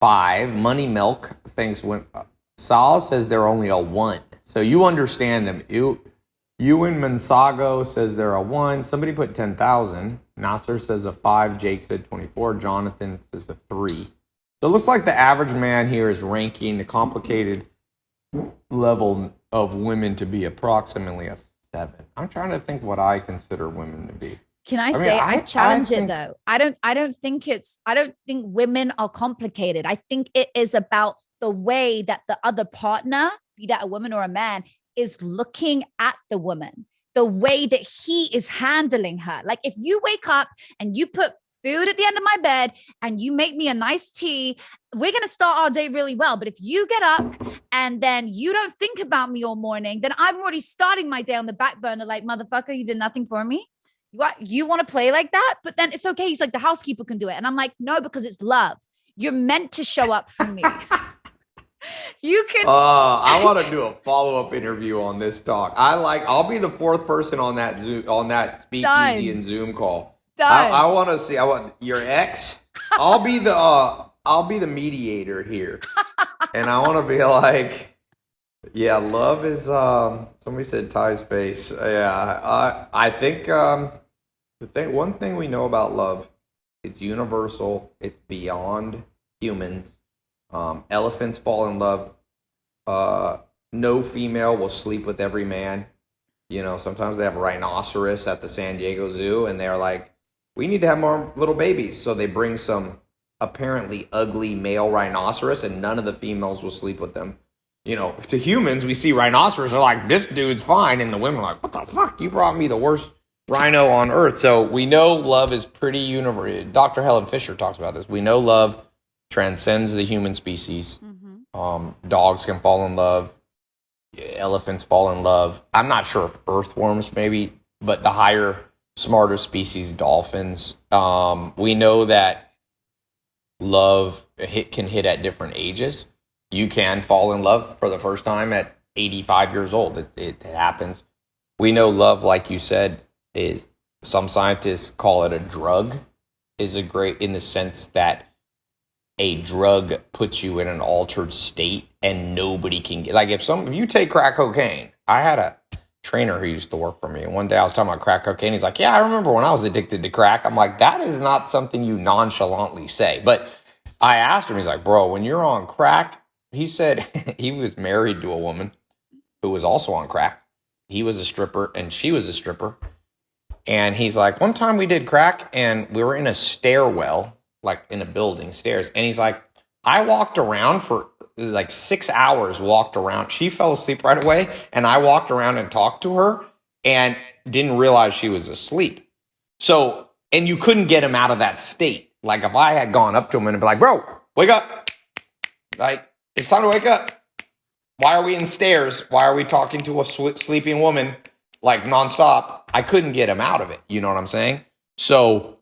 five. Money Milk thinks when uh, Sal says they're only a one. So you understand them. You Ewan Mansago says they're a one. Somebody put ten thousand. Nasser says a five. Jake said twenty-four. Jonathan says a three. So it looks like the average man here is ranking the complicated level of women to be approximately a seven. I'm trying to think what I consider women to be. Can I, I say I, I- I challenge think- it though? I don't I don't think it's I don't think women are complicated. I think it is about the way that the other partner, be that a woman or a man, is looking at the woman, the way that he is handling her. Like if you wake up and you put food at the end of my bed and you make me a nice tea, we're going to start our day really well. But if you get up and then you don't think about me all morning, then I'm already starting my day on the back burner like, motherfucker, you did nothing for me. What you want to play like that? But then it's okay. He's like, the housekeeper can do it. And I'm like, no, because it's love. You're meant to show up for me. [laughs] you can Uh, I want to do a follow up interview on this talk. I like. I'll be the fourth person on that Zoom on that speakeasy Done. and Zoom call. Done. I, I want to see. I want your ex. I'll be the. Uh, I'll be the mediator here, and I want to be like, yeah, love is. Um, somebody said Tai's face. Yeah, I. I think. Um, the thing. One thing we know about love, it's universal. It's beyond humans. Um, elephants fall in love. Uh, no female will sleep with every man. You know, sometimes they have rhinoceros at the San Diego Zoo, and they're like, "We need to have more little babies." So they bring some apparently ugly male rhinoceros, and none of the females will sleep with them. You know, to humans, we see rhinoceros, are like, "This dude's fine," and the women are like, "What the fuck? You brought me the worst rhino on earth." So we know love is pretty universal. Dr. Helen Fisher talks about this. We know love transcends the human species. Mm-hmm. Um, dogs can fall in love. Elephants fall in love. I'm not sure if earthworms maybe, but the higher, smarter species, dolphins. Um, we know that love hit can hit at different ages. You can fall in love for the first time at 85 years old. It, it happens. We know love, like you said, is some scientists call it a drug. Is a great in the sense that a drug puts you in an altered state and nobody can get like if some if you take crack cocaine i had a trainer who used to work for me. And one day i was talking about crack cocaine. He's like yeah i remember when i was addicted to crack. I'm like that is not something you nonchalantly say. But i asked him he's like bro when you're on crack he said [laughs] he was married to a woman who was also on crack. He was a stripper and she was a stripper. And he's like one time we did crack and we were in a stairwell like in a building stairs. And he's like i walked around for like six hours walked around. She fell asleep right away and i walked around and talked to her and didn't realize she was asleep. So and you couldn't get him out of that state. Like if i had gone up to him and be like bro wake up. Like it's time to wake up. Why are we in stairs? Why are we talking to a sw- sleeping woman like nonstop? I couldn't get him out of it. You know what i'm saying? So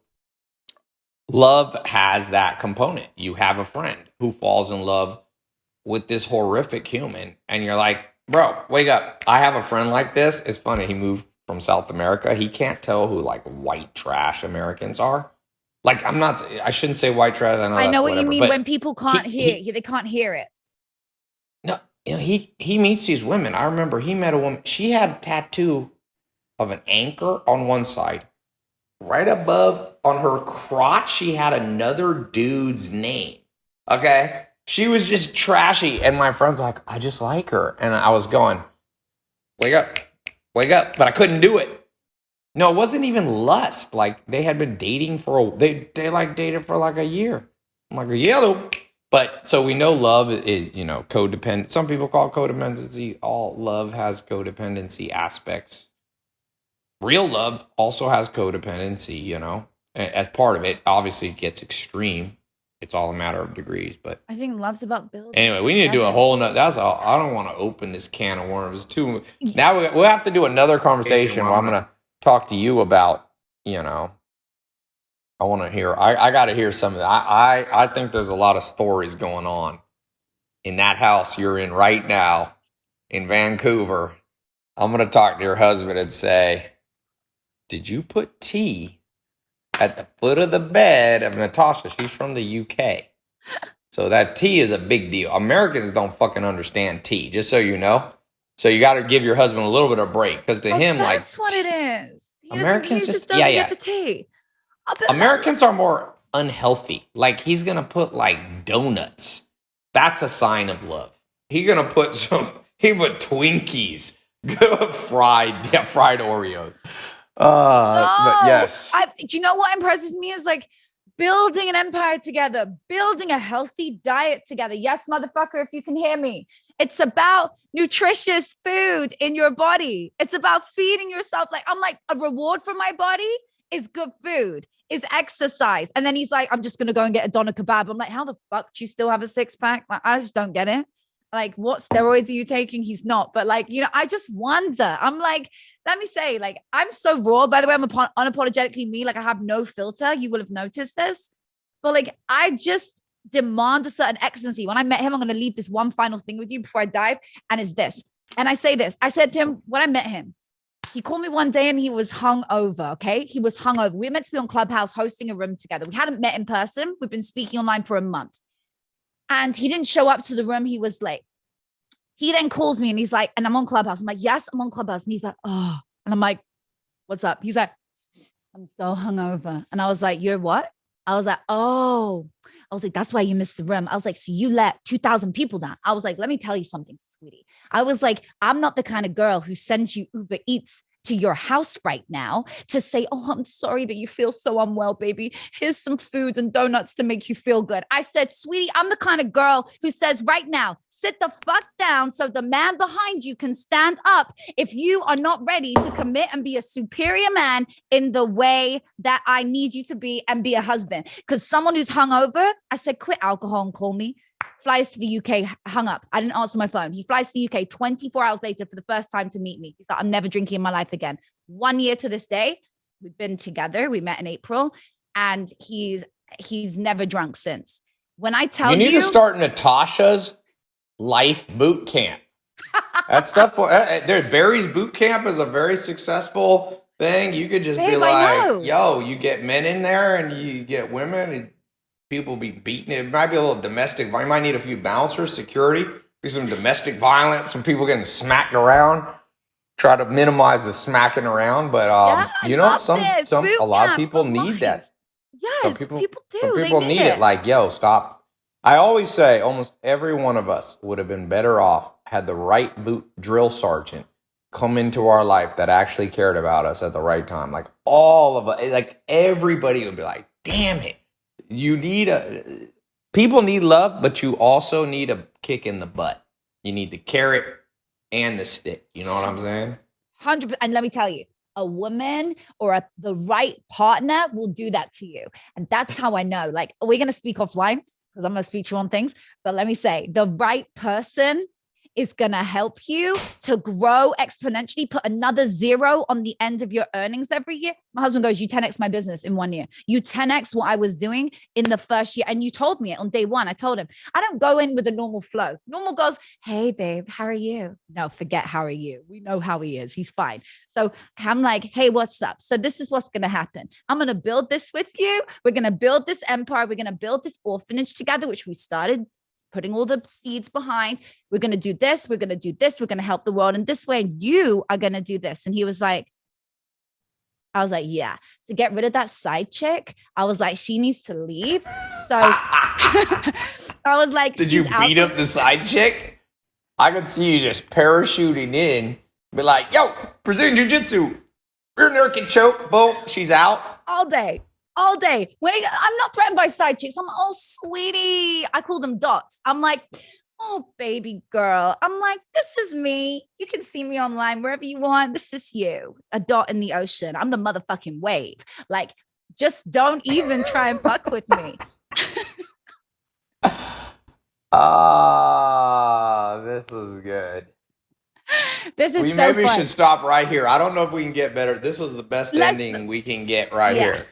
love has that component. You have a friend who falls in love with this horrific human, and you're like, bro, wake up. I have a friend like this. It's funny. He moved from South America. He can't tell who like white trash Americans are. Like, I'm not, I shouldn't say white trash. I know, I know what you mean when people can't he- hear they can't hear it. no, you know, he he meets these women. I remember he met a woman. She had a tattoo of an anchor on one side. Right above on her crotch, she had another dude's name. Okay, she was just trashy, and my friend's like, "I just like her," and I was going, "Wake up, wake up!" But I couldn't do it. No, it wasn't even lust. Like they had been dating for a they they like dated for like a year. I'm like, yellow. But so we know love is, you know, codependent. Some people call codependency. All love has codependency aspects. Real love also has codependency, you know, as part of it. Obviously, it gets extreme. It's all a matter of degrees. But I think love's about building. anyway, we need to do a whole nother. That's all. I don't want to open this can of worms. Too now we, we'll have to do another conversation where I'm going to talk to you about, you know, I want to hear. I, I got to hear some of that. I, I I think there's a lot of stories going on in that house you're in right now in Vancouver. I'm going to talk to your husband and say, "Did you put tea at the foot of the bed of Natasha? She's from the UK." So that tea is a big deal. Americans don't fucking understand tea, just so you know. So you got to give your husband a little bit of break because to Oh, him, like that's what it is. He Americans just- doesn't yeah, get yeah. the tea. Americans are more unhealthy. Like he's gonna put like donuts. That's a sign of love. He gonna put some. [laughs] He put Twinkies, [laughs] fried, yeah, fried Oreos. Uh, but yes, I, do you know what impresses me is like building an empire together, building a healthy diet together. Yes, motherfucker, if you can hear me. It's about nutritious food in your body. It's about feeding yourself. Like, I'm like, a reward for my body is good food, is exercise. And then he's like, I'm just going to go and get a doner kebab. I'm like, how the fuck do you still have a six pack? Like, I just don't get it. Like, what steroids are you taking? He's not. But like, you know, I just wonder. I'm like, let me say, like, I'm so raw. By the way, I'm apo- unapologetically me. Like, I have no filter. You will have noticed this. But like, I just demand a certain excellency. When I met him, I'm going to leave this one final thing with you before I dive. And it's this. And I say this I said to him when I met him, he called me one day and he was hung over. Okay. He was hung over. We were meant to be on Clubhouse hosting a room together. We hadn't met in person. We've been speaking online for a month. And he didn't show up to the room. He was late. He then calls me and he's like, and I'm on Clubhouse. I'm like, yes, I'm on Clubhouse. And he's like, oh, and I'm like, what's up? He's like, I'm so hungover. And I was like, you're what? I was like, oh, I was like, that's why you missed the room. I was like, so you let 2,000 people down. I was like, let me tell you something, sweetie. I was like, I'm not the kind of girl who sends you Uber Eats to your house right now to say, Oh, I'm sorry that you feel so unwell, baby. Here's some food and donuts to make you feel good. I said, Sweetie, I'm the kind of girl who says, Right now, sit the fuck down so the man behind you can stand up if you are not ready to commit and be a superior man in the way that I need you to be and be a husband. Because someone who's hungover, I said, Quit alcohol and call me flies to the UK, hung up. I didn't answer my phone. He flies to the UK 24 hours later for the first time to meet me. He's like, I'm never drinking in my life again. One year to this day, we've been together. We met in April, and he's he's never drunk since. When I tell you you, need to start Natasha's life boot camp. That stuff. uh, uh, There, Barry's boot camp is a very successful thing. You could just be Babe, know. like, "Yo, you get men in there, and you get women, and people be beating. It might be a little domestic. You might need a few bouncers, security, be some domestic violence, some people getting smacked around. Try to minimize the smacking around, but um, Yeah, you know, some this. some Boot a lot of people for need that. yes, people- people, do. Some They people need it. Like, yo, stop. I always say almost every one of us would have been better off had the right boot drill sergeant come into our life that actually cared about us at the right time. Like all of us, like everybody would be like, damn it. You need a people need love, but you also need a kick in the butt. You need the carrot and the stick. You know what I'm saying? hundred. And let me tell you, a woman or a, the right partner will do that to you, and that's how I know. Like, we're gonna speak offline because I'm gonna speak to you on things. But let me say, the right person is gonna help you to grow exponentially. Put another zero on the end of your earnings every year. My husband goes, "You 10x my business in one year. You 10x what I was doing in the first year." And you told me it on day one. I told him I don't go in with a normal flow. Normal goes, "Hey, babe, how are you?" No, forget how are you. We know how he is. He's fine. So I'm like, hey, what's up? So this is what's going to happen. I'm going to build this with you. We're going to build this empire. We're going to build this orphanage together, which we started putting all the seeds behind. We're going to do this. We're going to do this. We're going to help the world in this way. And you are going to do this. And he was like, I was like, yeah. So get rid of that side chick. I was like, she needs to leave. So [laughs] [laughs] I was like, Did you beat up the side chick? I could see you just parachuting in, be like, yo, Brazilian Jiu Jitsu, rear naked choke, boom, she's out. all day, all day. When I'm not threatened by side chicks, I'm like, oh, sweetie. I call them dots. I'm like, oh, baby girl. I'm like, this is me. You can see me online wherever you want. This is you, a dot in the ocean. I'm the motherfucking wave. Like, just don't even try and fuck with me. [laughs] Ah, this is good. This is We so maybe fun. should stop right here. I don't know if we can get better. This was the best Let's- ending we can get right Yeah. here.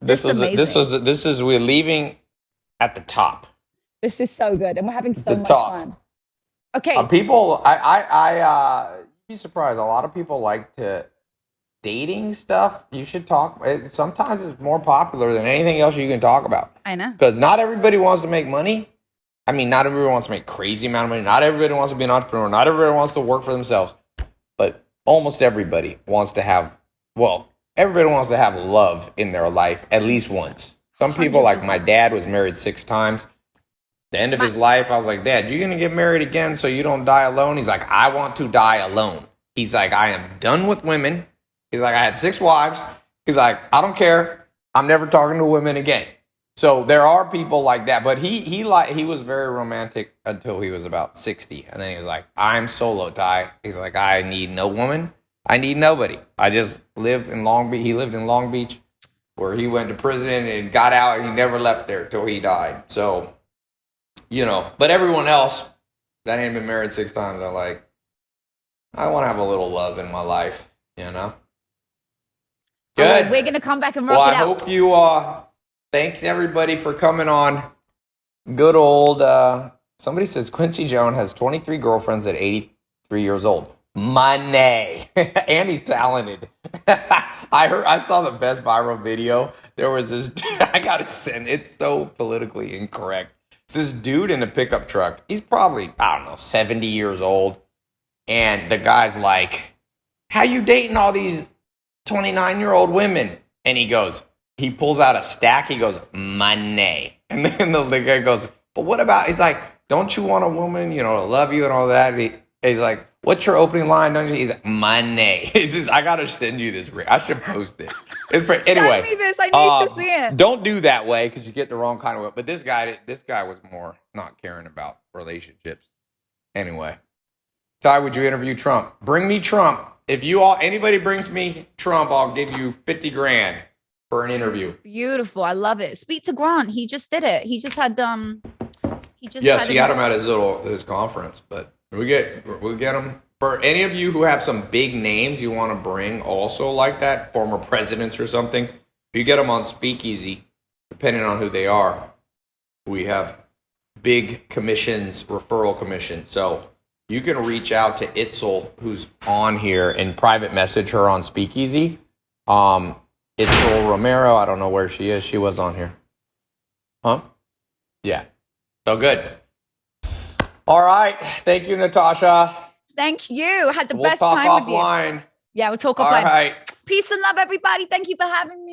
This This is was this was this is we're leaving at the top. This is so good, and we're having so The much top. fun. Okay, Uh, people, I, I, I, uh, be surprised. A lot of people like to dating stuff, you should talk. It, sometimes it's more popular than anything else you can talk about I know. because not everybody wants to make money. I mean, not everybody wants to make crazy amount of money. Not everybody wants to be an entrepreneur. Not everybody wants to work for themselves. But almost everybody wants to have, well, everybody wants to have love in their life at least once. Some people, like my dad, was married six times. The end of his life, I was like, Dad, you're gonna get married again so you don't die alone? He's like, I want to die alone. He's like, I am done with women. He's like, I had six wives. He's like, I don't care. I'm never talking to women again. So there are people like that, but he he like he was very romantic until he was about sixty, and then he was like, "I'm solo, Tai." He's like, "I need no woman. I need nobody. I just live in Long Beach. He lived in Long Beach, where he went to prison and got out, and he never left there till he died. So, you know, but everyone else that ain't been married six times are like, I want to have a little love in my life, you know. All right, Good. we're gonna come back and rock Well, it I out. hope you uh thanks everybody for coming on. Good old uh somebody says Quincy Jones has 23 girlfriends at 83 years old. Money. [laughs] and he's talented. [laughs] I heard I saw the best viral video. There was this [laughs] I gotta send it's so politically incorrect. It's this dude in a pickup truck. He's probably, I don't know, 70 years old. And the guy's like, How you dating all these 29 year old women. And he goes, he pulls out a stack. He goes, money. And then the, guy goes, but what about, he's like, don't you want a woman, you know, to love you and all that? He, he's like, what's your opening line? Don't? He's like, money. [laughs] It's just, I got to send you this. I should post it. It's pretty, anyway. Send me this. I need to um, see it. Don't do that way because you get the wrong kind of. But this guy, this guy was more not caring about relationships. Anyway, Tai, would you interview Trump? Bring me Trump. If you all anybody brings me Trump, I'll give you fifty grand for an interview. Beautiful. I love it. Speak to Grant. He just did it. He just had um. He just Yes, had he had him at his little his conference, but we get we get them for any of you who have some big names you want to bring also like that, former presidents or something. If you get them on Speakeasy, depending on who they are, we have big commissions, referral commissions. So you can reach out to Itzel, who's on here, and private message her on Speakeasy. Um, Itzel Romero, I don't know where she is. She was on here. Huh? Yeah. So good. All right. Thank you, Natasha. Thank you. Had the We'll best time with you. offline. Yeah, we'll talk All offline. right. Peace and love, everybody. Thank you for having me.